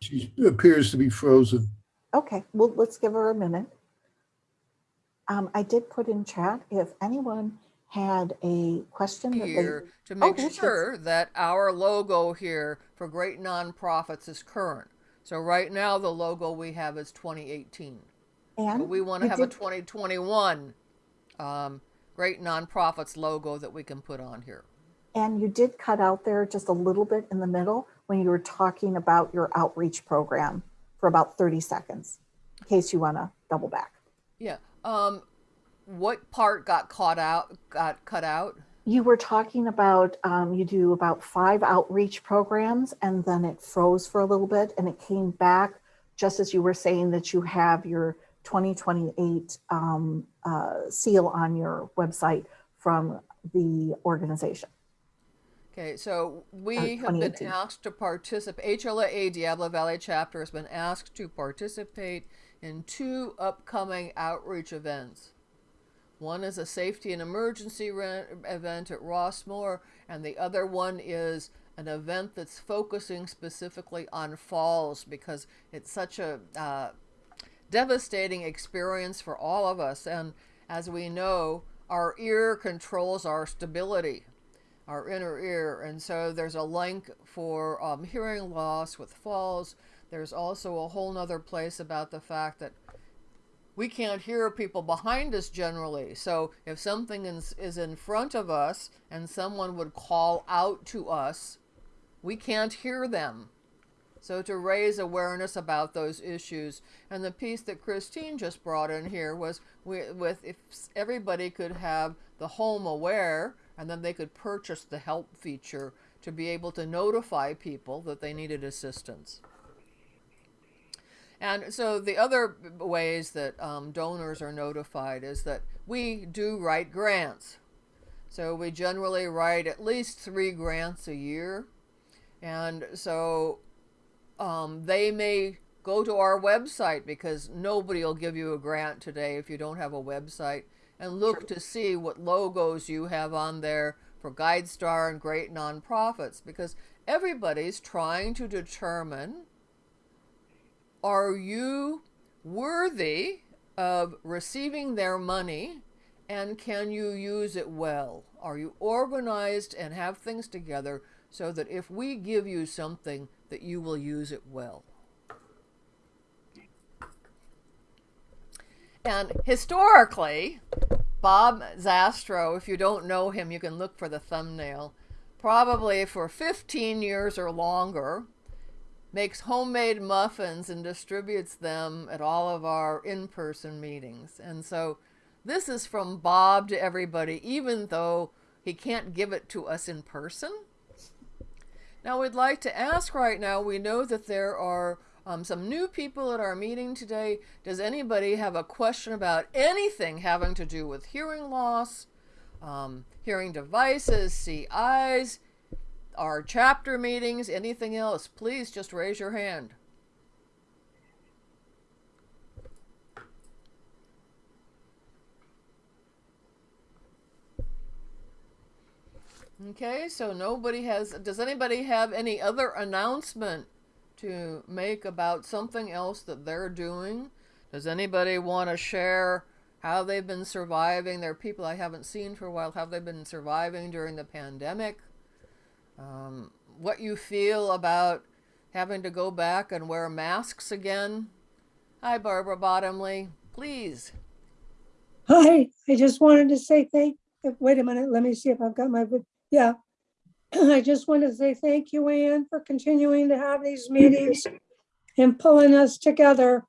She appears to be frozen. Okay, well, let's give her a minute. Um, I did put in chat if anyone had a question here they, to make oh, sure that our logo here for great nonprofits is current. So right now the logo we have is 2018. And but we want to have did, a 2021 um, great nonprofits logo that we can put on here. And you did cut out there just a little bit in the middle when you were talking about your outreach program for about 30 seconds, in case you want to double back. Yeah. Um, what part got caught out, got cut out? You were talking about, um, you do about five outreach programs and then it froze for a little bit and it came back just as you were saying that you have your 2028 um, uh, seal on your website from the organization. Okay, so we have been asked to participate, HLAA Diablo Valley chapter has been asked to participate in two upcoming outreach events. One is a safety and emergency event at Rossmoor, and the other one is an event that's focusing specifically on falls because it's such a uh, devastating experience for all of us. And as we know, our ear controls our stability, our inner ear. And so there's a link for um, hearing loss with falls. There's also a whole nother place about the fact that we can't hear people behind us generally. So if something is, is in front of us and someone would call out to us, we can't hear them. So to raise awareness about those issues, and the piece that Christine just brought in here was with, if everybody could have the HomeAware, and then they could purchase the help feature to be able to notify people that they needed assistance. And so the other ways that um, donors are notified is that we do write grants. So we generally write at least three grants a year. And so um, they may go to our website because nobody will give you a grant today if you don't have a website and look to see what logos you have on there for GuideStar and GreatNonprofits because everybody's trying to determine are you worthy of receiving their money and can you use it well? Are you organized and have things together so that if we give you something that you will use it well? And historically, Bob Zastro, if you don't know him, you can look for the thumbnail, probably for 15 years or longer, makes homemade muffins and distributes them at all of our in-person meetings. And so this is from Bob to everybody, even though he can't give it to us in person. Now we'd like to ask right now, we know that there are um, some new people at our meeting today. Does anybody have a question about anything having to do with hearing loss, um, hearing devices, CIs, our chapter meetings, anything else, please just raise your hand. Okay, so nobody has, does anybody have any other announcement to make about something else that they're doing? Does anybody want to share how they've been surviving? There are people I haven't seen for a while. How they've been surviving during the pandemic? Um, what you feel about having to go back and wear masks again? Hi, Barbara Bottomley. Please. Hi, I just wanted to say thank, wait a minute, let me see if I've got my, yeah. I just want to say thank you, Ann, for continuing to have these meetings and pulling us together.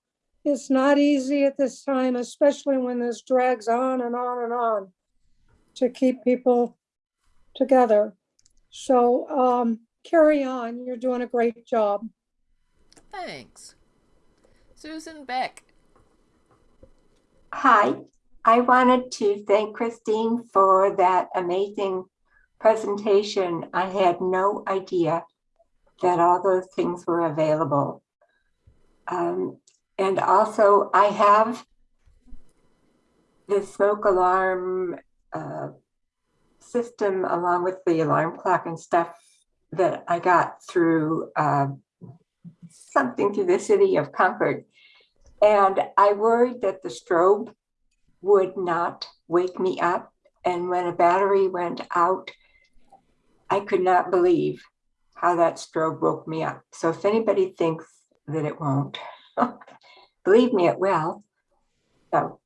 It's not easy at this time, especially when this drags on and on and on to keep people together. So um, carry on, you're doing a great job. Thanks. Susan Beck. Hi, I wanted to thank Christine for that amazing presentation. I had no idea that all those things were available. Um, and also I have the smoke alarm uh, system along with the alarm clock and stuff that I got through uh, something through the city of Concord. And I worried that the strobe would not wake me up. And when a battery went out, I could not believe how that strobe woke me up. So if anybody thinks that it won't, believe me, it will. So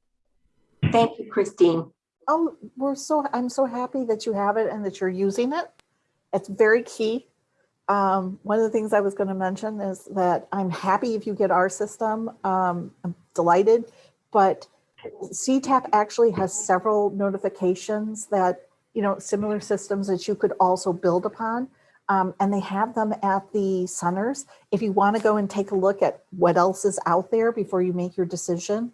thank you, Christine. Oh, we're so, I'm so happy that you have it and that you're using it. It's very key. Um, one of the things I was going to mention is that I'm happy if you get our system. Um, I'm delighted, but CTAP actually has several notifications that, you know, similar systems that you could also build upon. Um, and they have them at the centers. If you want to go and take a look at what else is out there before you make your decision,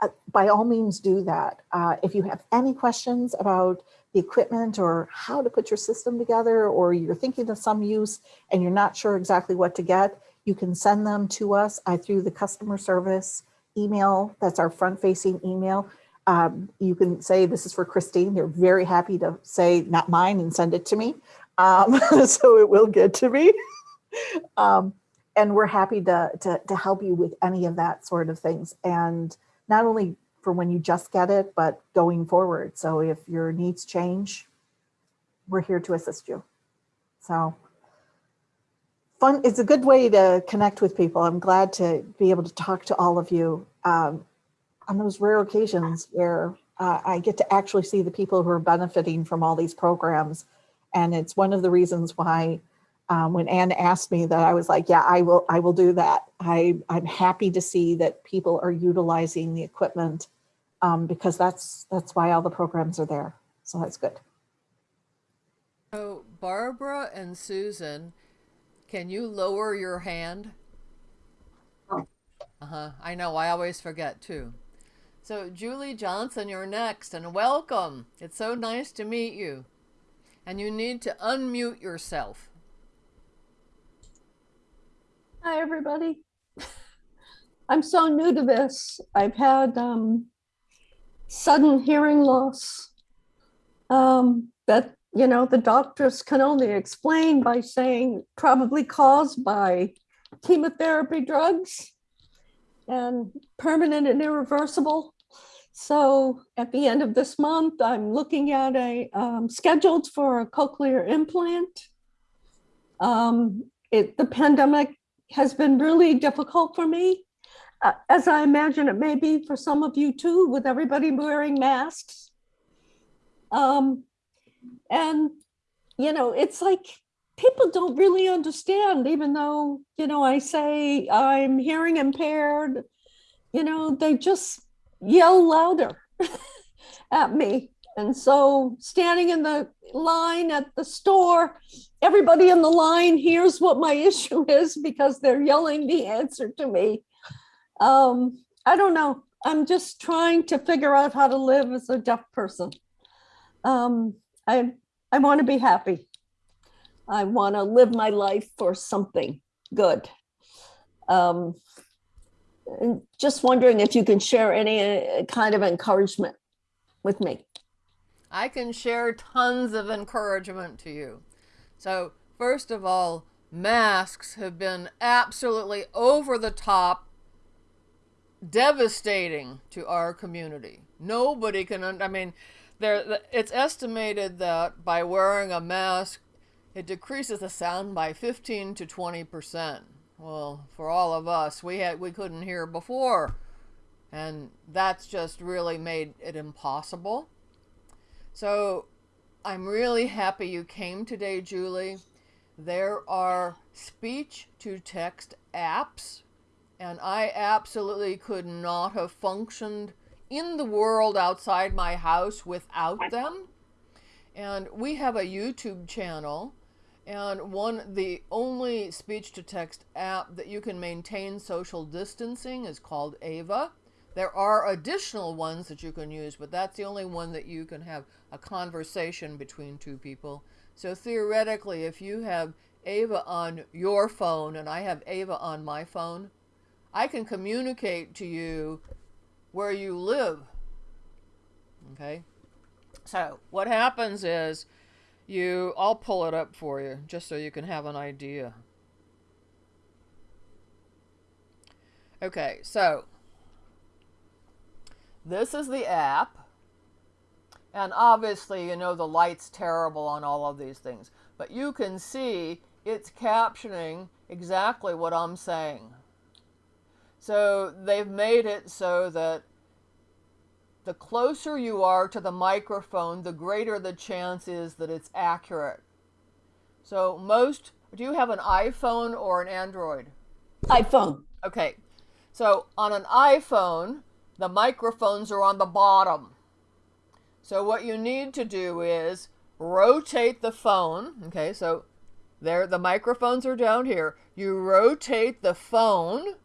uh, by all means do that. Uh, if you have any questions about the equipment or how to put your system together, or you're thinking of some use and you're not sure exactly what to get, you can send them to us I through the customer service email. That's our front facing email. Um, you can say this is for Christine. They're very happy to say not mine and send it to me. Um, so it will get to me. um, and we're happy to, to, to help you with any of that sort of things. And not only for when you just get it, but going forward. So if your needs change, we're here to assist you. So fun, it's a good way to connect with people. I'm glad to be able to talk to all of you um, on those rare occasions where uh, I get to actually see the people who are benefiting from all these programs. And it's one of the reasons why um, when Ann asked me that, I was like, yeah, I will, I will do that. I, I'm happy to see that people are utilizing the equipment um, because that's, that's why all the programs are there. So that's good. So Barbara and Susan, can you lower your hand? Oh. Uh-huh. I know, I always forget too. So Julie Johnson, you're next and welcome. It's so nice to meet you. And you need to unmute yourself. Hi, everybody. I'm so new to this. I've had um, sudden hearing loss um, that, you know, the doctors can only explain by saying probably caused by chemotherapy drugs and permanent and irreversible. So at the end of this month, I'm looking at a um, scheduled for a cochlear implant. Um, it, the pandemic has been really difficult for me, uh, as I imagine it may be for some of you too, with everybody wearing masks. Um, and, you know, it's like people don't really understand, even though, you know, I say I'm hearing impaired, you know, they just yell louder at me. And so standing in the line at the store, everybody in the line hears what my issue is because they're yelling the answer to me. Um, I don't know. I'm just trying to figure out how to live as a deaf person. Um, I, I want to be happy. I want to live my life for something good. Um, just wondering if you can share any uh, kind of encouragement with me. I can share tons of encouragement to you. So, first of all, masks have been absolutely over the top devastating to our community. Nobody can, I mean, there it's estimated that by wearing a mask, it decreases the sound by 15 to 20%. Well, for all of us, we had we couldn't hear before. And that's just really made it impossible. So I'm really happy you came today, Julie. There are speech to text apps, and I absolutely could not have functioned in the world outside my house without them. And we have a YouTube channel, and one the only speech to text app that you can maintain social distancing is called Ava. There are additional ones that you can use, but that's the only one that you can have a conversation between two people. So theoretically, if you have Ava on your phone and I have Ava on my phone, I can communicate to you where you live. Okay? So what happens is you, I'll pull it up for you just so you can have an idea. Okay, so this is the app. And obviously, you know, the light's terrible on all of these things. But you can see it's captioning exactly what I'm saying. So they've made it so that the closer you are to the microphone, the greater the chance is that it's accurate. So most, do you have an iPhone or an Android? iPhone. Okay. So on an iPhone, the microphones are on the bottom. So what you need to do is rotate the phone. Okay, so there the microphones are down here. You rotate the phone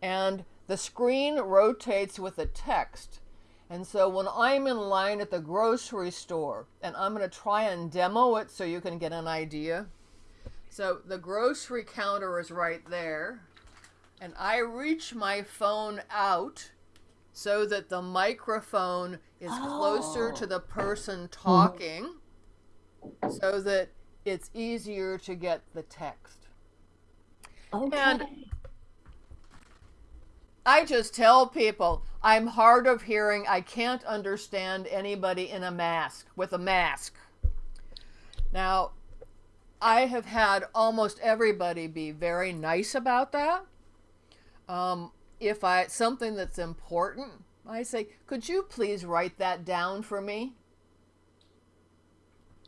and the screen rotates with the text. And so when I'm in line at the grocery store, and I'm going to try and demo it so you can get an idea. So the grocery counter is right there. And I reach my phone out so that the microphone is closer to oh. the person talking so that it's easier to get the text. Okay. I just tell people I'm hard of hearing. I can't understand anybody in a mask with a mask. Now, I have had almost everybody be very nice about that. Um, if I something that's important, I say, "Could you please write that down for me?"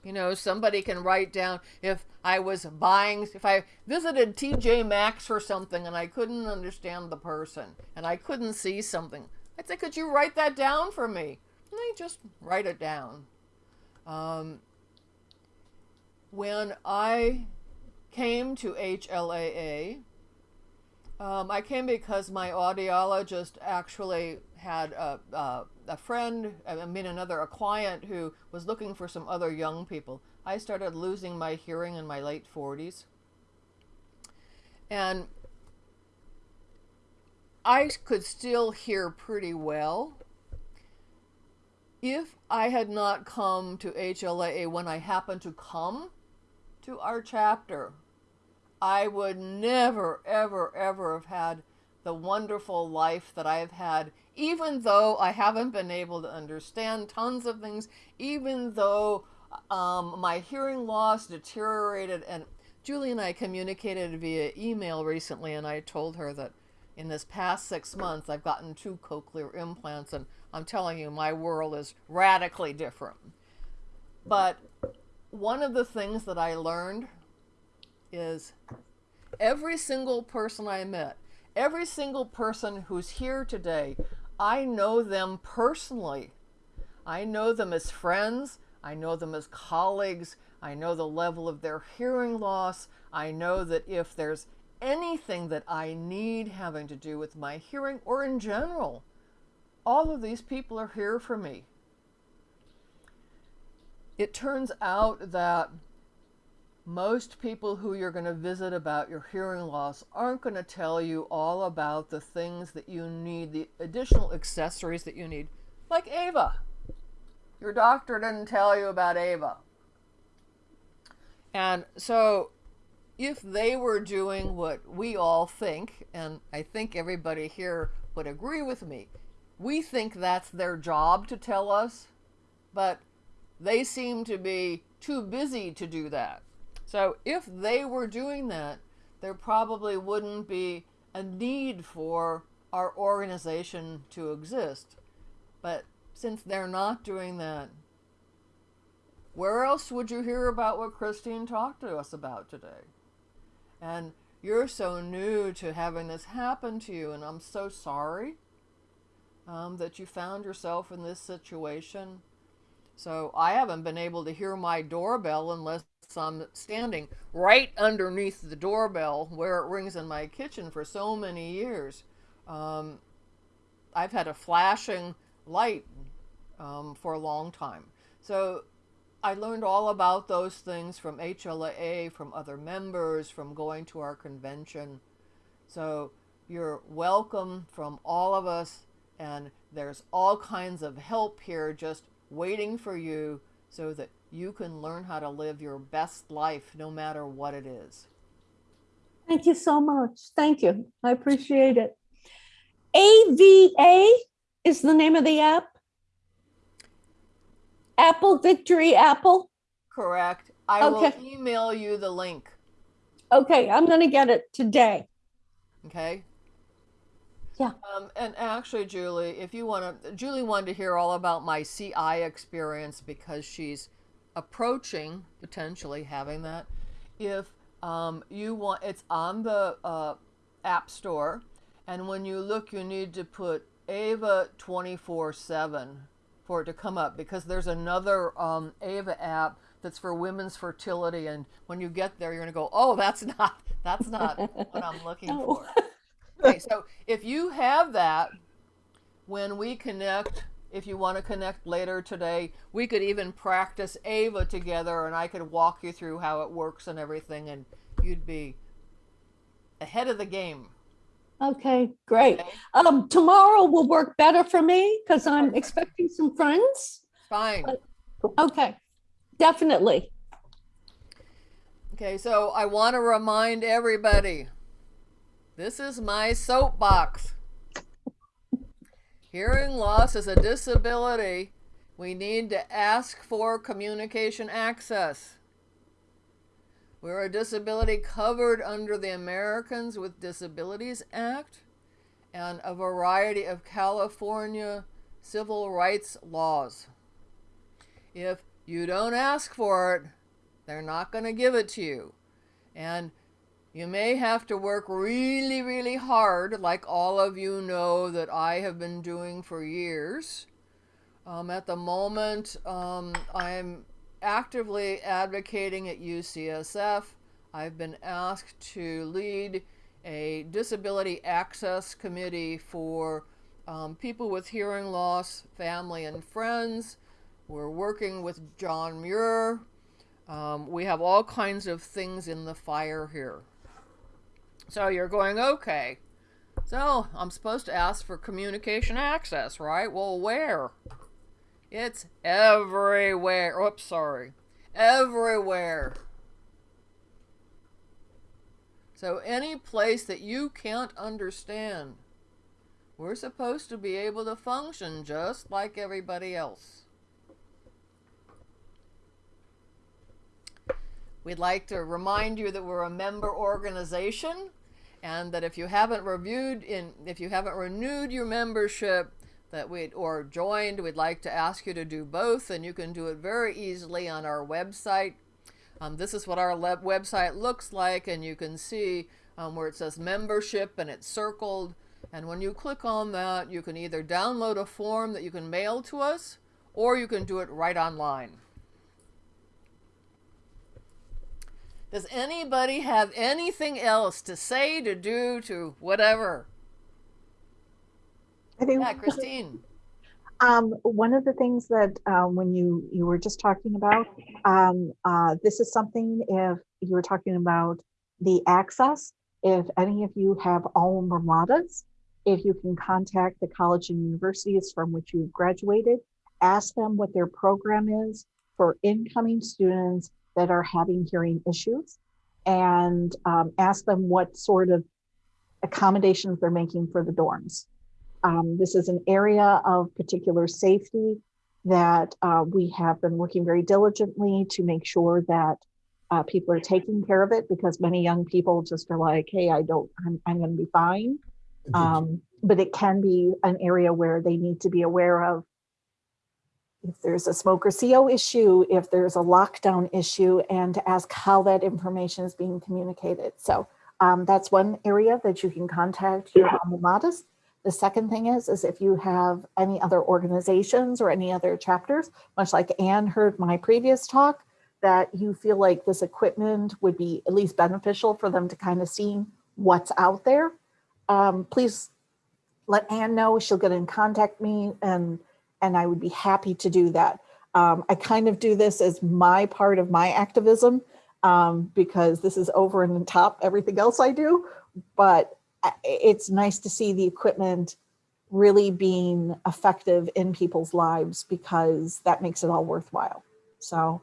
You know, somebody can write down if I was buying, if I visited TJ Maxx or something and I couldn't understand the person and I couldn't see something, I'd say, could you write that down for me? And they just write it down. Um, when I came to HLAA, um, I came because my audiologist actually had a, a, a friend, I mean, another, a client who was looking for some other young people. I started losing my hearing in my late 40s. And I could still hear pretty well. If I had not come to HLAA when I happened to come to our chapter, I would never, ever, ever have had the wonderful life that I've had, even though I haven't been able to understand tons of things, even though um, my hearing loss deteriorated. And Julie and I communicated via email recently, and I told her that in this past six months, I've gotten two cochlear implants, and I'm telling you, my world is radically different. But one of the things that I learned is every single person I met, every single person who's here today, I know them personally. I know them as friends. I know them as colleagues. I know the level of their hearing loss. I know that if there's anything that I need having to do with my hearing or in general, all of these people are here for me. It turns out that most people who you're going to visit about your hearing loss aren't going to tell you all about the things that you need, the additional accessories that you need, like Ava. Your doctor didn't tell you about Ava. And so, if they were doing what we all think, and I think everybody here would agree with me, we think that's their job to tell us, but they seem to be too busy to do that. So if they were doing that, there probably wouldn't be a need for our organization to exist. But since they're not doing that, where else would you hear about what Christine talked to us about today? And you're so new to having this happen to you, and I'm so sorry um, that you found yourself in this situation. So I haven't been able to hear my doorbell unless I'm standing right underneath the doorbell where it rings in my kitchen for so many years. Um, I've had a flashing light um, for a long time. So I learned all about those things from HLAA, from other members, from going to our convention. So you're welcome from all of us, and there's all kinds of help here just waiting for you so that you can learn how to live your best life no matter what it is. Thank you so much. Thank you. I appreciate it. AVA is the name of the app. Apple Victory Apple. Correct. I Okay. will email you the link. Okay, I'm going to get it today. Okay. Yeah. Um, and actually, Julie, if you want to, Julie wanted to hear all about my CI experience because she's approaching potentially having that. If um, you want, it's on the uh, App Store, and when you look, you need to put Ava 24 7 for it to come up because there's another um, Ava app that's for women's fertility, and when you get there, you're gonna go, oh, that's not that's not what I'm looking No. for. Okay, so if you have that, when we connect, if you want to connect later today, we could even practice Ava together and I could walk you through how it works and everything, and you'd be ahead of the game. Okay, great. Okay? Um, tomorrow will work better for me because I'm expecting some friends. Fine. Okay, definitely. Okay, so I want to remind everybody this is my soapbox. Hearing loss is a disability. We need to ask for communication access. We're a disability covered under the Americans with Disabilities Act and a variety of California civil rights laws. If you don't ask for it, they're not going to give it to you. And you may have to work really, really hard, like all of you know that I have been doing for years. Um, at the moment, um, I'm actively advocating at UCSF. I've been asked to lead a disability access committee for um, people with hearing loss, family, and friends. We're working with John Muir. Um, we have all kinds of things in the fire here. So you're going, okay. So I'm supposed to ask for communication access, right? Well, where? It's everywhere. Oops, sorry. Everywhere. So any place that you can't understand, we're supposed to be able to function just like everybody else. We'd like to remind you that we're a member organization and that if you haven't reviewed in if you haven't renewed your membership that we or joined, we'd like to ask you to do both and you can do it very easily on our website. Um, this is what our website looks like and you can see um, where it says membership and it's circled and when you click on that you can either download a form that you can mail to us or you can do it right online. Does anybody have anything else to say, to do, to whatever? I think Yeah, Christine. um, one of the things that um, when you you were just talking about, um, uh, this is something if you were talking about the access, if any of you have alma maters, if you can contact the college and universities from which you've graduated, ask them what their program is for incoming students that are having hearing issues and um, ask them what sort of accommodations they're making for the dorms. Um, this is an area of particular safety that uh, we have been working very diligently to make sure that uh, people are taking care of it because many young people just are like, hey, I don't, I'm, I'm going to be fine. Um, but it can be an area where they need to be aware of if there's a smoker CO issue, if there's a lockdown issue, and to ask how that information is being communicated. So um, that's one area that you can contact your alma maters. The second thing is, is if you have any other organizations or any other chapters, much like Ann heard my previous talk, that you feel like this equipment would be at least beneficial for them to kind of see what's out there, um, please let Ann know. She'll get in contact me and and I would be happy to do that. Um, I kind of do this as my part of my activism um, because this is over and top everything else I do, but it's nice to see the equipment really being effective in people's lives because that makes it all worthwhile. So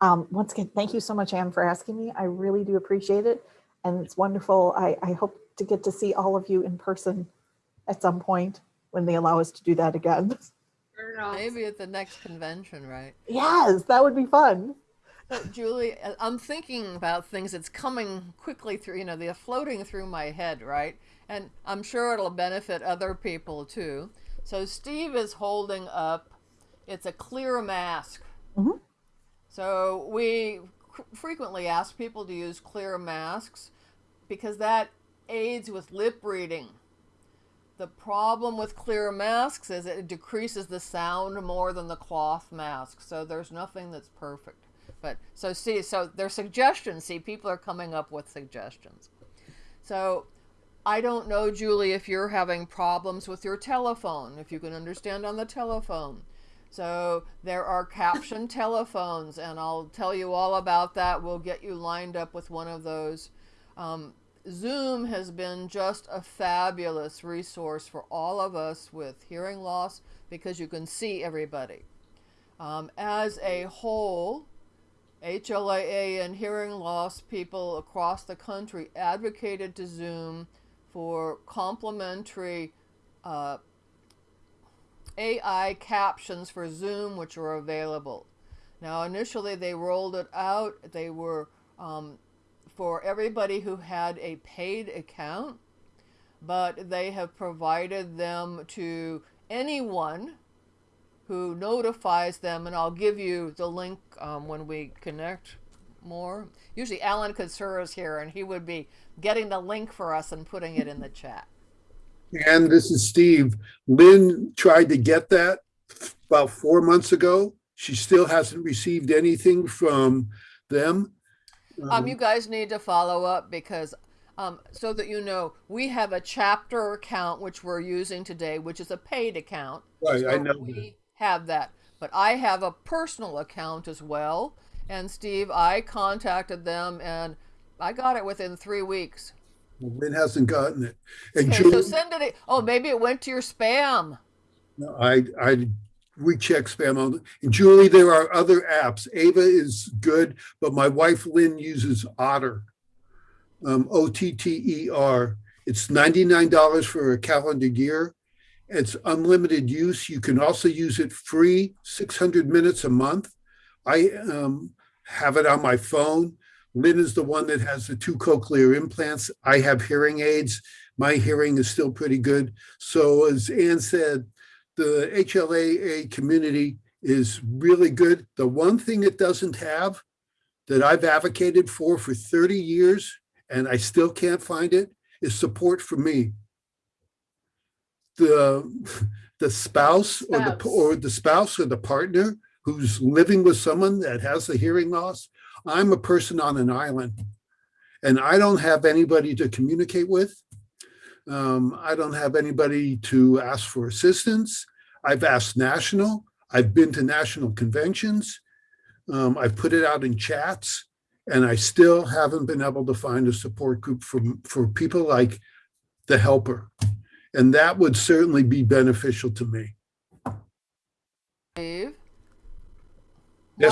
um, once again, thank you so much, Ann, for asking me. I really do appreciate it. And it's wonderful. I, I hope to get to see all of you in person at some point when they allow us to do that again. Maybe at the next convention, right? Yes, that would be fun. So, Julie, uh, I'm thinking about things that's coming quickly through, you know, they're floating through my head, right? And I'm sure it'll benefit other people too. So Steve is holding up, it's a clear mask. Mm -hmm. So we frequently ask people to use clear masks because that aids with lip reading. The problem with clear masks is it decreases the sound more than the cloth mask. So there's nothing that's perfect. But so see, so their suggestions, see, people are coming up with suggestions. So I don't know, Julie, if you're having problems with your telephone, if you can understand on the telephone. So there are caption telephones, and I'll tell you all about that. We'll get you lined up with one of those. Um, Zoom has been just a fabulous resource for all of us with hearing loss because you can see everybody. Um, as a whole, HLAA and hearing loss people across the country advocated to Zoom for complimentary uh, AI captions for Zoom, which are available. Now, initially, they rolled it out. They were um, for everybody who had a paid account, but they have provided them to anyone who notifies them, and I'll give you the link um, when we connect more. Usually, Alan Katsura is here, and he would be getting the link for us and putting it in the chat. And this is Steve. Lynn tried to get that about four months ago. She still hasn't received anything from them. Um, you guys need to follow up because, um, so that you know, we have a chapter account which we're using today, which is a paid account. Right, I know. We have that, but I have a personal account as well. And Steve, I contacted them and I got it within three weeks. Lynn hasn't gotten it. And Okay, so send it. Oh, maybe it went to your spam. No, I, I recheck spam. on- And Julie, there are other apps. Ava is good, but my wife Lynn uses Otter. Um, O T T E R. It's ninety-nine dollars for a calendar year. It's unlimited use. You can also use it free, six hundred minutes a month. I um, have it on my phone. Lynn is the one that has the two cochlear implants. I have hearing aids. My hearing is still pretty good. So as Ann said, the HLAA community is really good. The one thing it doesn't have that I've advocated for for 30 years, and I still can't find it, is support for me. The, the spouse or the, or the spouse or the partner who's living with someone that has a hearing loss. I'm a person on an island and I don't have anybody to communicate with. Um, I don't have anybody to ask for assistance. I've asked national, I've been to national conventions. Um, I've put it out in chats and I still haven't been able to find a support group for, for people like the helper. And that would certainly be beneficial to me. Yes,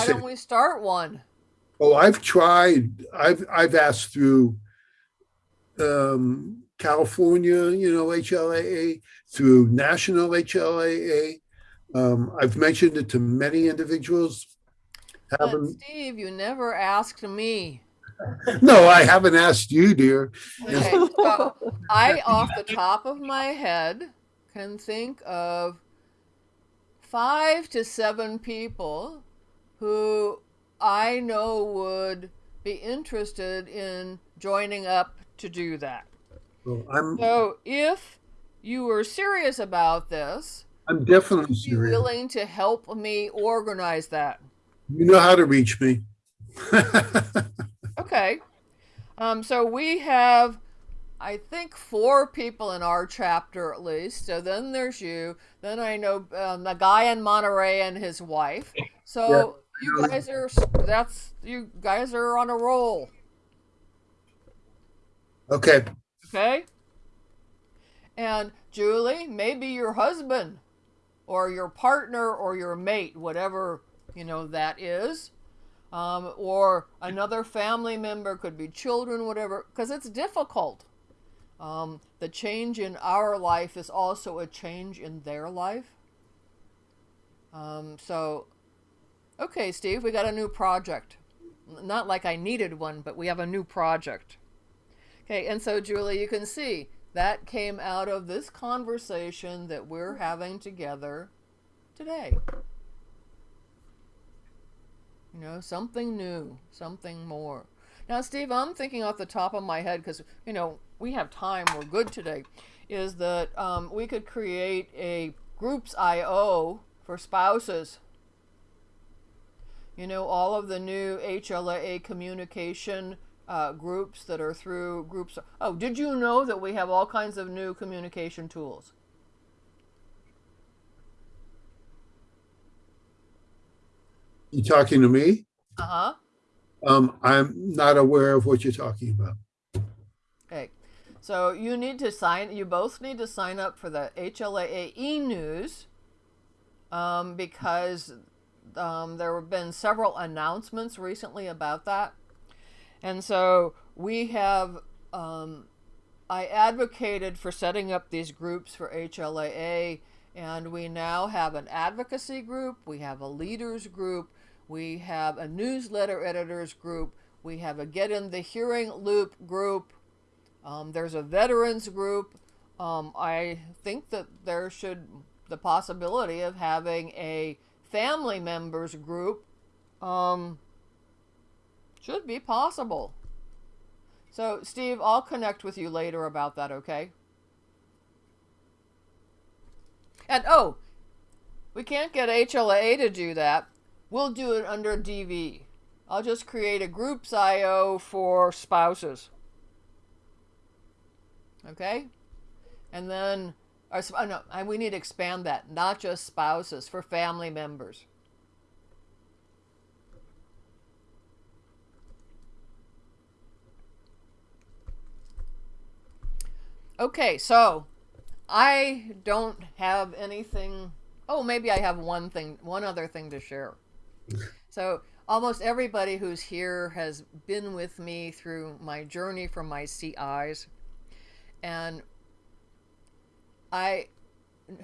why Dave. don't we start one? Oh, I've tried, I've, I've asked through um, California, you know, HLAA, through national HLAA. Um, I've mentioned it to many individuals. But Steve, you never asked me. no, I haven't asked you, dear. Okay, so I, off the top of my head, can think of five to seven people who I know would be interested in joining up to do that. So I'm, So if you were serious about this, I'm definitely would you be serious. willing to help me organize that? You know how to reach me. Okay. Um, so we have, I think, four people in our chapter at least. So then there's you. Then I know um, the guy in Monterey and his wife. So you guys are, that's, you guys are on a roll. Okay, Okay. And Julie, maybe your husband or your partner or your mate, whatever, you know, that is. Um, or another family member, could be children, whatever, because it's difficult. Um, the change in our life is also a change in their life. Um, so, okay, Steve, we got a new project. Not like I needed one, but we have a new project. Okay, and so Julie, you can see that came out of this conversation that we're having together today. You know, something new, something more. Now, Steve, I'm thinking off the top of my head because, you know, we have time, we're good today, is that um, we could create a groups.io for spouses. You know, all of the new HLAA communication uh, groups that are through groups. Oh, did you know that we have all kinds of new communication tools? you talking to me? Uh huh. Um, I'm not aware of what you're talking about. Okay. So you need to sign, you both need to sign up for the HLAA e news um, because um, there have been several announcements recently about that. And so we have, um, I advocated for setting up these groups for HLAA, and we now have an advocacy group, we have a leaders group, we have a newsletter editors group, we have a Get in the Hearing Loop group, um, there's a veterans group. Um, I think that there should the possibility of having a family members group um, should be possible. So, Steve, I'll connect with you later about that, okay? And oh, we can't get HLA to do that. We'll do it under DV. I'll just create a groups.io for spouses. Okay? And then, oh no, and we need to expand that, not just spouses, for family members. Okay, so I don't have anything. Oh, maybe I have one thing, one other thing to share. so, almost everybody who's here has been with me through my journey from my CIs. And I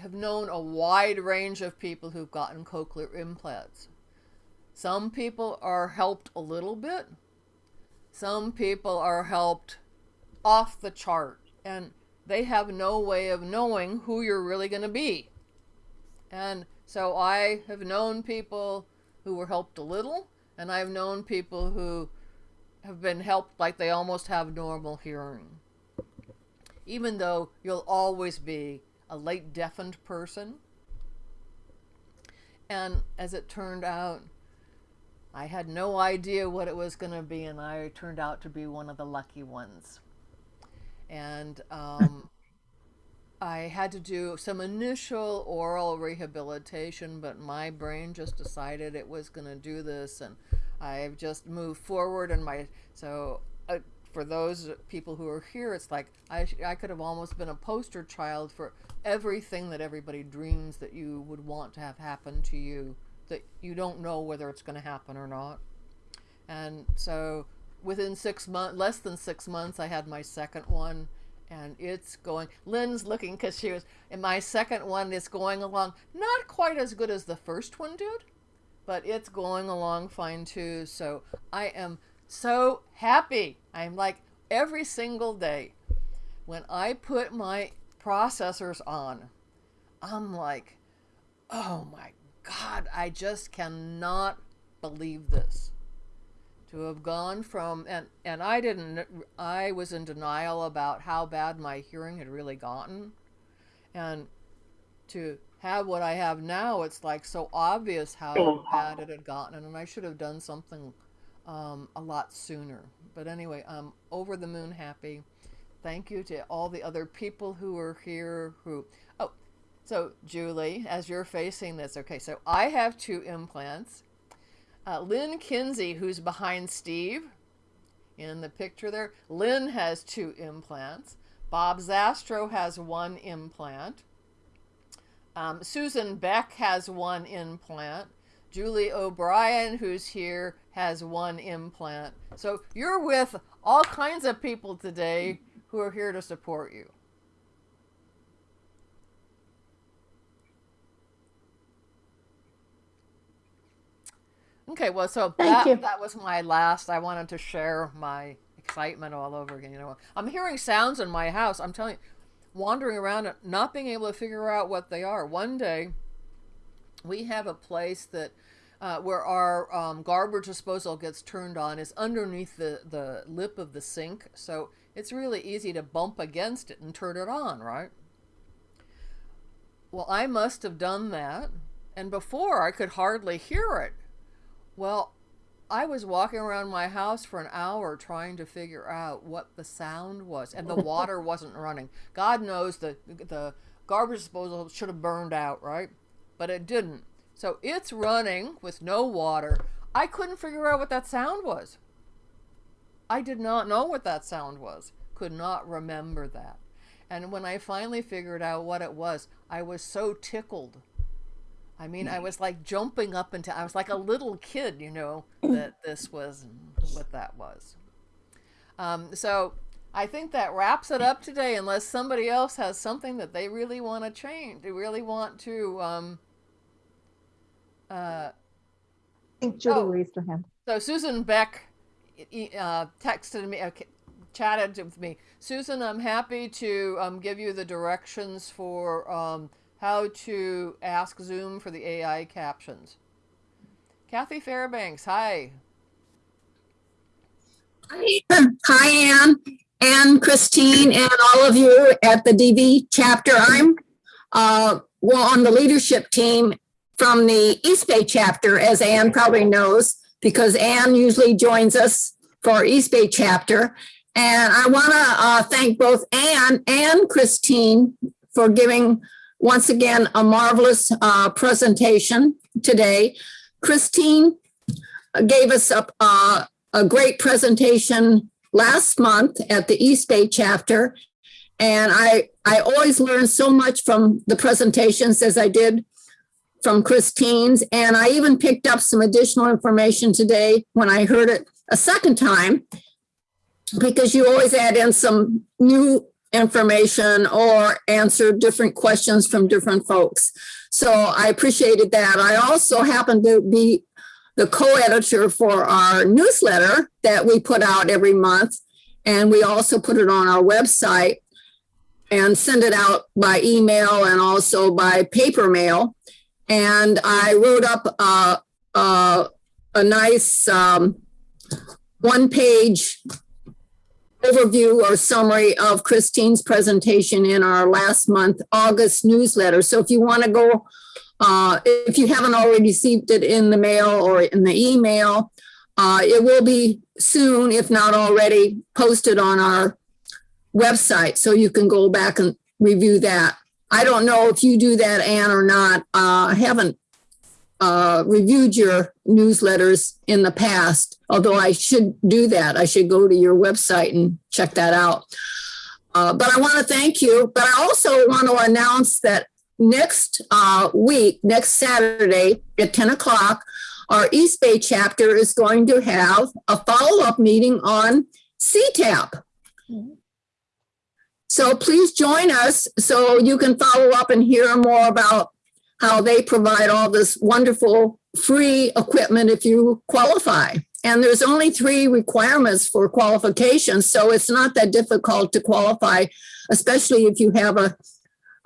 have known a wide range of people who've gotten cochlear implants. Some people are helped a little bit. Some people are helped off the chart. And they have no way of knowing who you're really going to be. And so I have known people who were helped a little, and I've known people who have been helped like they almost have normal hearing. Even though you'll always be a late deafened person. And as it turned out, I had no idea what it was going to be, and I turned out to be one of the lucky ones. And um, I had to do some initial aural rehabilitation, but my brain just decided it was going to do this, and I've just moved forward. And my so uh, for those people who are here, it's like I I could have almost been a poster child for everything that everybody dreams that you would want to have happen to you that you don't know whether it's going to happen or not. And so within six months, less than six months, I had my second one and it's going, Lynn's looking because she was, and my second one is going along, not quite as good as the first one did, but it's going along fine too. So I am so happy. I'm like every single day when I put my processors on, I'm like, oh my God, I just cannot believe this. To have gone from, and, and I didn't, I was in denial about how bad my hearing had really gotten. And to have what I have now, it's like so obvious how bad it had gotten, and I should have done something um, a lot sooner. But anyway, I'm over the moon happy. Thank you to all the other people who are here who, oh, so Julie, as you're facing this, okay, so I have two implants. Uh, Lynn Kinsey, who's behind Steve in the picture there, Lynn has two implants. Bob Zastro has one implant. Um, Susan Beck has one implant. Julie O'Brien, who's here, has one implant. So you're with all kinds of people today who are here to support you. Okay, well, so Thank that, you. that was my last. I wanted to share my excitement all over again. You know, I'm hearing sounds in my house. I'm telling you, wandering around, and not being able to figure out what they are. One day, we have a place that uh, where our um, garbage disposal gets turned on is underneath the, the lip of the sink. So it's really easy to bump against it and turn it on, right? Well, I must have done that. And before I could hardly hear it. Well, I was walking around my house for an hour trying to figure out what the sound was, and the water wasn't running. God knows the the garbage disposal should have burned out, right? But it didn't. So it's running with no water. I couldn't figure out what that sound was. I did not know what that sound was. Could not remember that. And when I finally figured out what it was, I was so tickled. I mean, I was like jumping up into, I was like a little kid, you know, that this was what that was. Um, so I think that wraps it up today, unless somebody else has something that they really want to change, they really want to. Um, uh, I think Julie Oh. raised her hand. so Susan Beck uh, texted me, chatted with me. Susan, I'm happy to um, give you the directions for um, how to ask Zoom for the AI captions. Kathy Fairbanks, hi. Hi, hi Ann and Christine, and all of you at the DV chapter. I'm uh, well on the leadership team from the East Bay chapter, as Ann probably knows, because Ann usually joins us for East Bay chapter. And I want to uh, thank both Ann and Christine for giving once again a marvelous uh, presentation today. Christine gave us a, uh, a great presentation last month at the East Bay chapter. And I, I always learn so much from the presentations as I did from Christine's. And I even picked up some additional information today when I heard it a second time, because you always add in some new information or answer different questions from different folks. So I appreciated that. I also happen to be the co-editor for our newsletter that we put out every month. And we also put it on our website and send it out by email and also by paper mail. And I wrote up a nice um, one-page overview or summary of Christine's presentation in our last month August newsletter. So if you want to go uh, if you haven't already received it in the mail or in the email, uh, it will be soon, if not already, posted on our website. So you can go back and review that. I don't know if you do that, Ann, or not. Uh, I haven't uh, reviewed your newsletters in the past, although I should do that. I should go to your website and check that out. Uh, but I want to thank you. But I also want to announce that next uh, week, next Saturday at 10 o'clock, our East Bay chapter is going to have a follow-up meeting on CTAP. So please join us so you can follow up and hear more about how they provide all this wonderful free equipment if you qualify. And there's only three requirements for qualifications, so it's not that difficult to qualify, especially if you have a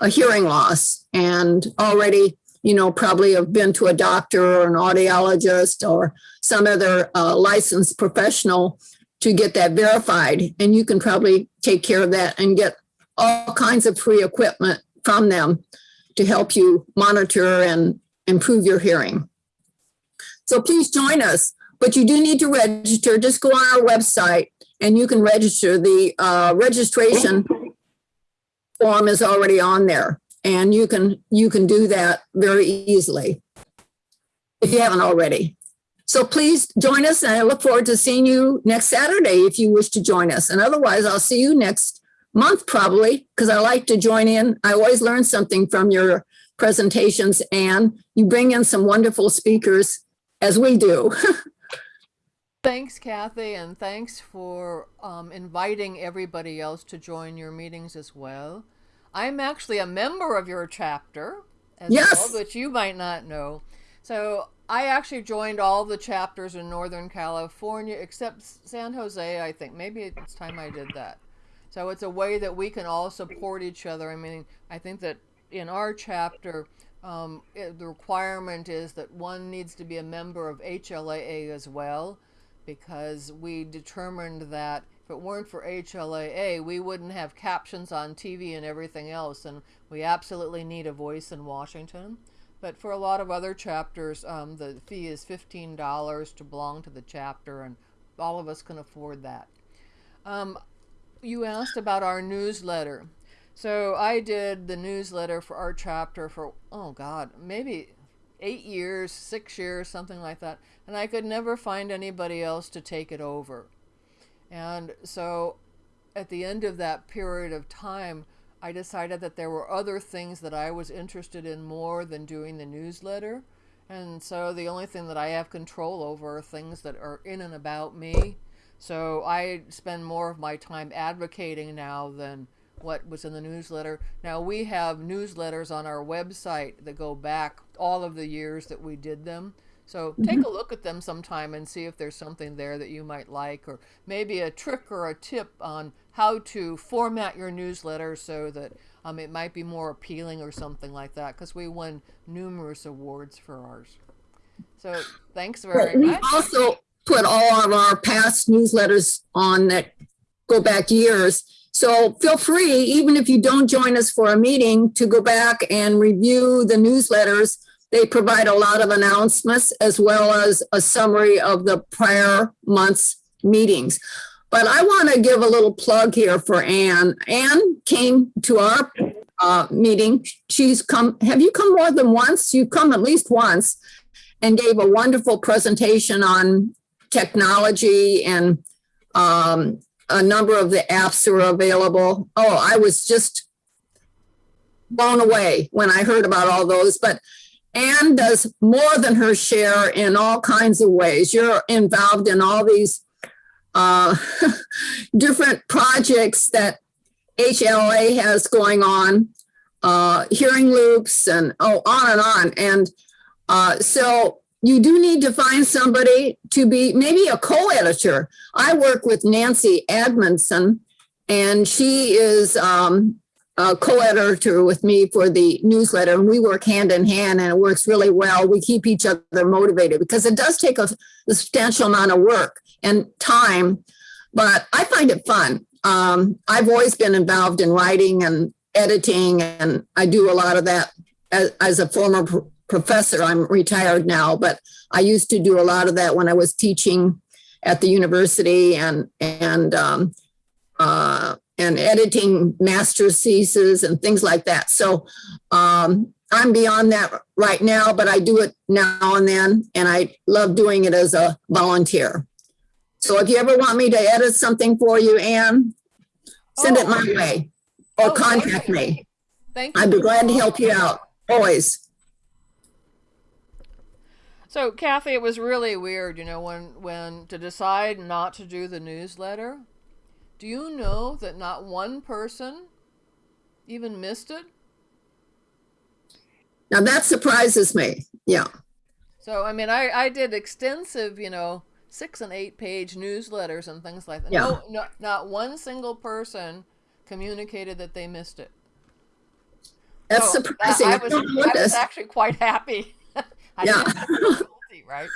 a hearing loss and already, you know, probably have been to a doctor or an audiologist or some other uh, licensed professional to get that verified. And you can probably take care of that and get all kinds of free equipment from them to help you monitor and improve your hearing. So please join us, but you do need to register. Just go on our website and you can register. The uh, registration form is already on there and you can you can do that very easily if you haven't already so please join us and i look forward to seeing you next saturday if you wish to join us and otherwise i'll see you next month probably because i like to join in i always learn something from your presentations and you bring in some wonderful speakers as we do Thanks, Kathy, and thanks for um, inviting everybody else to join your meetings as well. I'm actually a member of your chapter as Yes. well, which you might not know. So I actually joined all the chapters in Northern California except San Jose, I think. Maybe it's time I did that. So it's a way that we can all support each other. I mean, I think that in our chapter, um, it, the requirement is that one needs to be a member of HLAA as well, because we determined that if it weren't for HLAA, we wouldn't have captions on TV and everything else, and we absolutely need a voice in Washington. But for a lot of other chapters, um, the fee is $15 to belong to the chapter, and all of us can afford that. Um, you asked about our newsletter. So I did the newsletter for our chapter for, oh God, maybe eight years, six years, something like that. And I could never find anybody else to take it over. And so at the end of that period of time, I decided that there were other things that I was interested in more than doing the newsletter. And so the only thing that I have control over are things that are in and about me. So I spend more of my time advocating now than what was in the newsletter. Now we have newsletters on our website that go back all of the years that we did them. So take a look at them sometime and see if there's something there that you might like, or maybe a trick or a tip on how to format your newsletter so that um, it might be more appealing or something like that. Because we won numerous awards for ours. So thanks very We much. also put all of our past newsletters on that go back years. So feel free, even if you don't join us for a meeting, to go back and review the newsletters. They provide a lot of announcements as well as a summary of the prior month's meetings. But I want to give a little plug here for Ann. Ann came to our uh, meeting. She's come, have you come more than once? You've come at least once and gave a wonderful presentation on technology and um, a number of the apps are available. Oh, I was just blown away when I heard about all those. But Ann does more than her share in all kinds of ways. You're involved in all these uh, different projects that HLAA has going on, uh, hearing loops, and oh, on and on. And uh, so you do need to find somebody to be maybe a co-editor. I work with Nancy Admonson, and she is um, a co-editor with me for the newsletter, and we work hand in hand, and it works really well. We keep each other motivated because it does take a, substantial amount of work and time, but I find it fun. Um, I've always been involved in writing and editing, and I do a lot of that as, as a former professor. I'm retired now, but I used to do a lot of that when I was teaching at the university and and um, uh, and editing master's theses and things like that. So um, I'm beyond that right now, but I do it now and then, and I love doing it as a volunteer. So if you ever want me to edit something for you, Ann, send it Oh. my way or Oh, contact me. Thank you. I'd be glad to help you out, always. So Kathy, it was really weird, you know, when when to decide not to do the newsletter. Do you know that not one person even missed it? Now that surprises me. Yeah. So I mean, I I did extensive, you know, six and eight page newsletters and things like that. Yeah. No, no, not one single person communicated that they missed it. That's So, surprising. I I was, I was actually quite happy. I Yeah. right?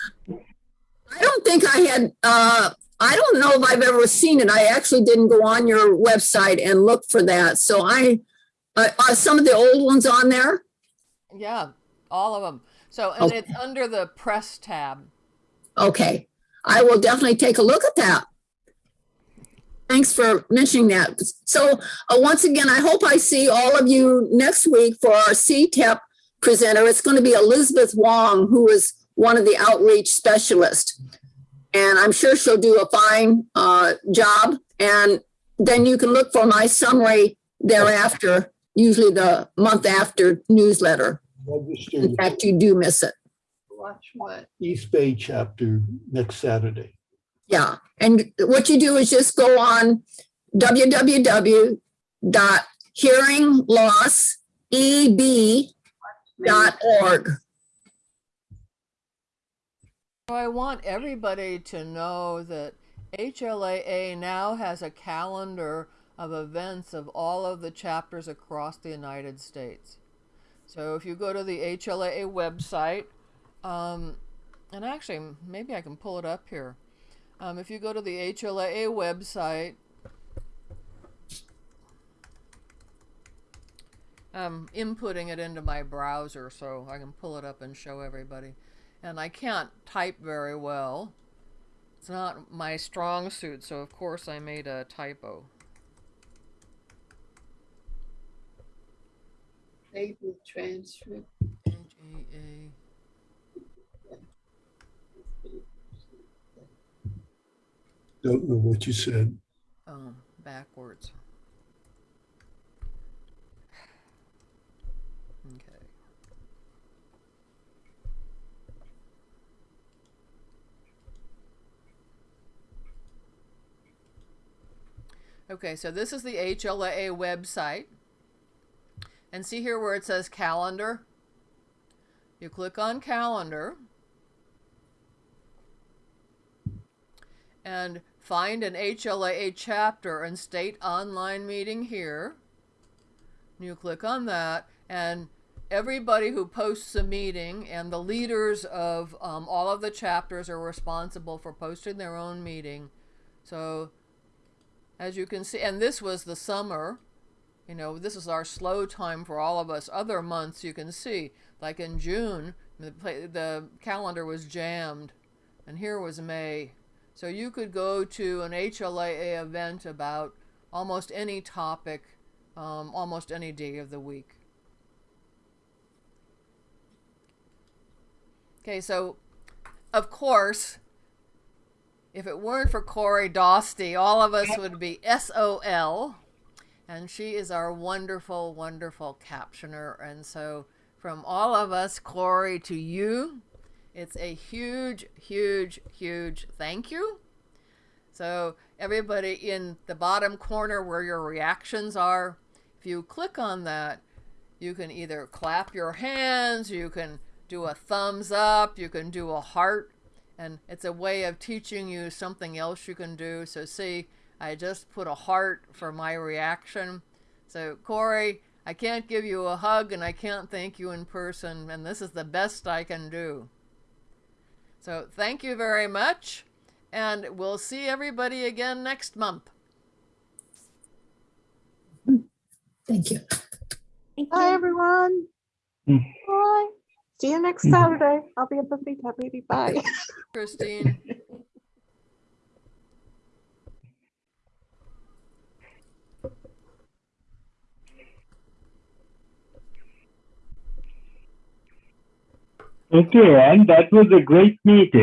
I don't think I had, uh, I don't know if I've ever seen it. I actually didn't go on your website and look for that. So I, uh, are some of the old ones on there? Yeah, all of them. So and Okay. it's under the press tab. Okay. I will definitely take a look at that. Thanks for mentioning that. So uh, once again, I hope I see all of you next week for our CTAP presenter. It's going to be Elizabeth Wong, who is one of the outreach specialists. And I'm sure she'll do a fine uh, job. And then you can look for my summary thereafter, usually the month after newsletter. Registered In fact, you do miss it. Watch what? East Bay chapter next Saturday. Yeah, and what you do is just go on So I want everybody to know that HLAA now has a calendar of events of all of the chapters across the United States. So if you go to the HLAA website, um, and actually maybe I can pull it up here. Um, if you go to the HLAA website, I'm inputting it into my browser so I can pull it up and show everybody. And I can't type very well. It's not my strong suit, so of course I made a typo. Table transcript. H-A-A. Don't know what you said. Um, backwards. Okay, so this is the HLAA website. And see here where it says calendar? You click on calendar and find an HLAA chapter and state online meeting here. You click on that and everybody who posts a meeting and the leaders of um, all of the chapters are responsible for posting their own meeting. So as you can see, and this was the summer, you know, this is our slow time for all of us. Other months you can see, like in June, the, the calendar was jammed, and here was May. So you could go to an HLAA event about almost any topic, um, almost any day of the week. Okay, so of course, if it weren't for Corey Dosty, all of us would be SOL. And she is our wonderful, wonderful captioner. And so, from all of us, Corey, to you, it's a huge, huge, huge thank you. So, everybody in the bottom corner where your reactions are, if you click on that, you can either clap your hands, you can do a thumbs up, you can do a heart, and it's a way of teaching you something else you can do. So, see, I just put a heart for my reaction. So, Corey, I can't give you a hug and I can't thank you in person, and this is the best I can do. So, thank you very much, and we'll see everybody again next month. Thank you. Thank Bye, everyone. Mm. Bye. See you next Mhm. Saturday. I'll be at the Vita Baby. Bye. Christine. Okay, and that was a great meeting.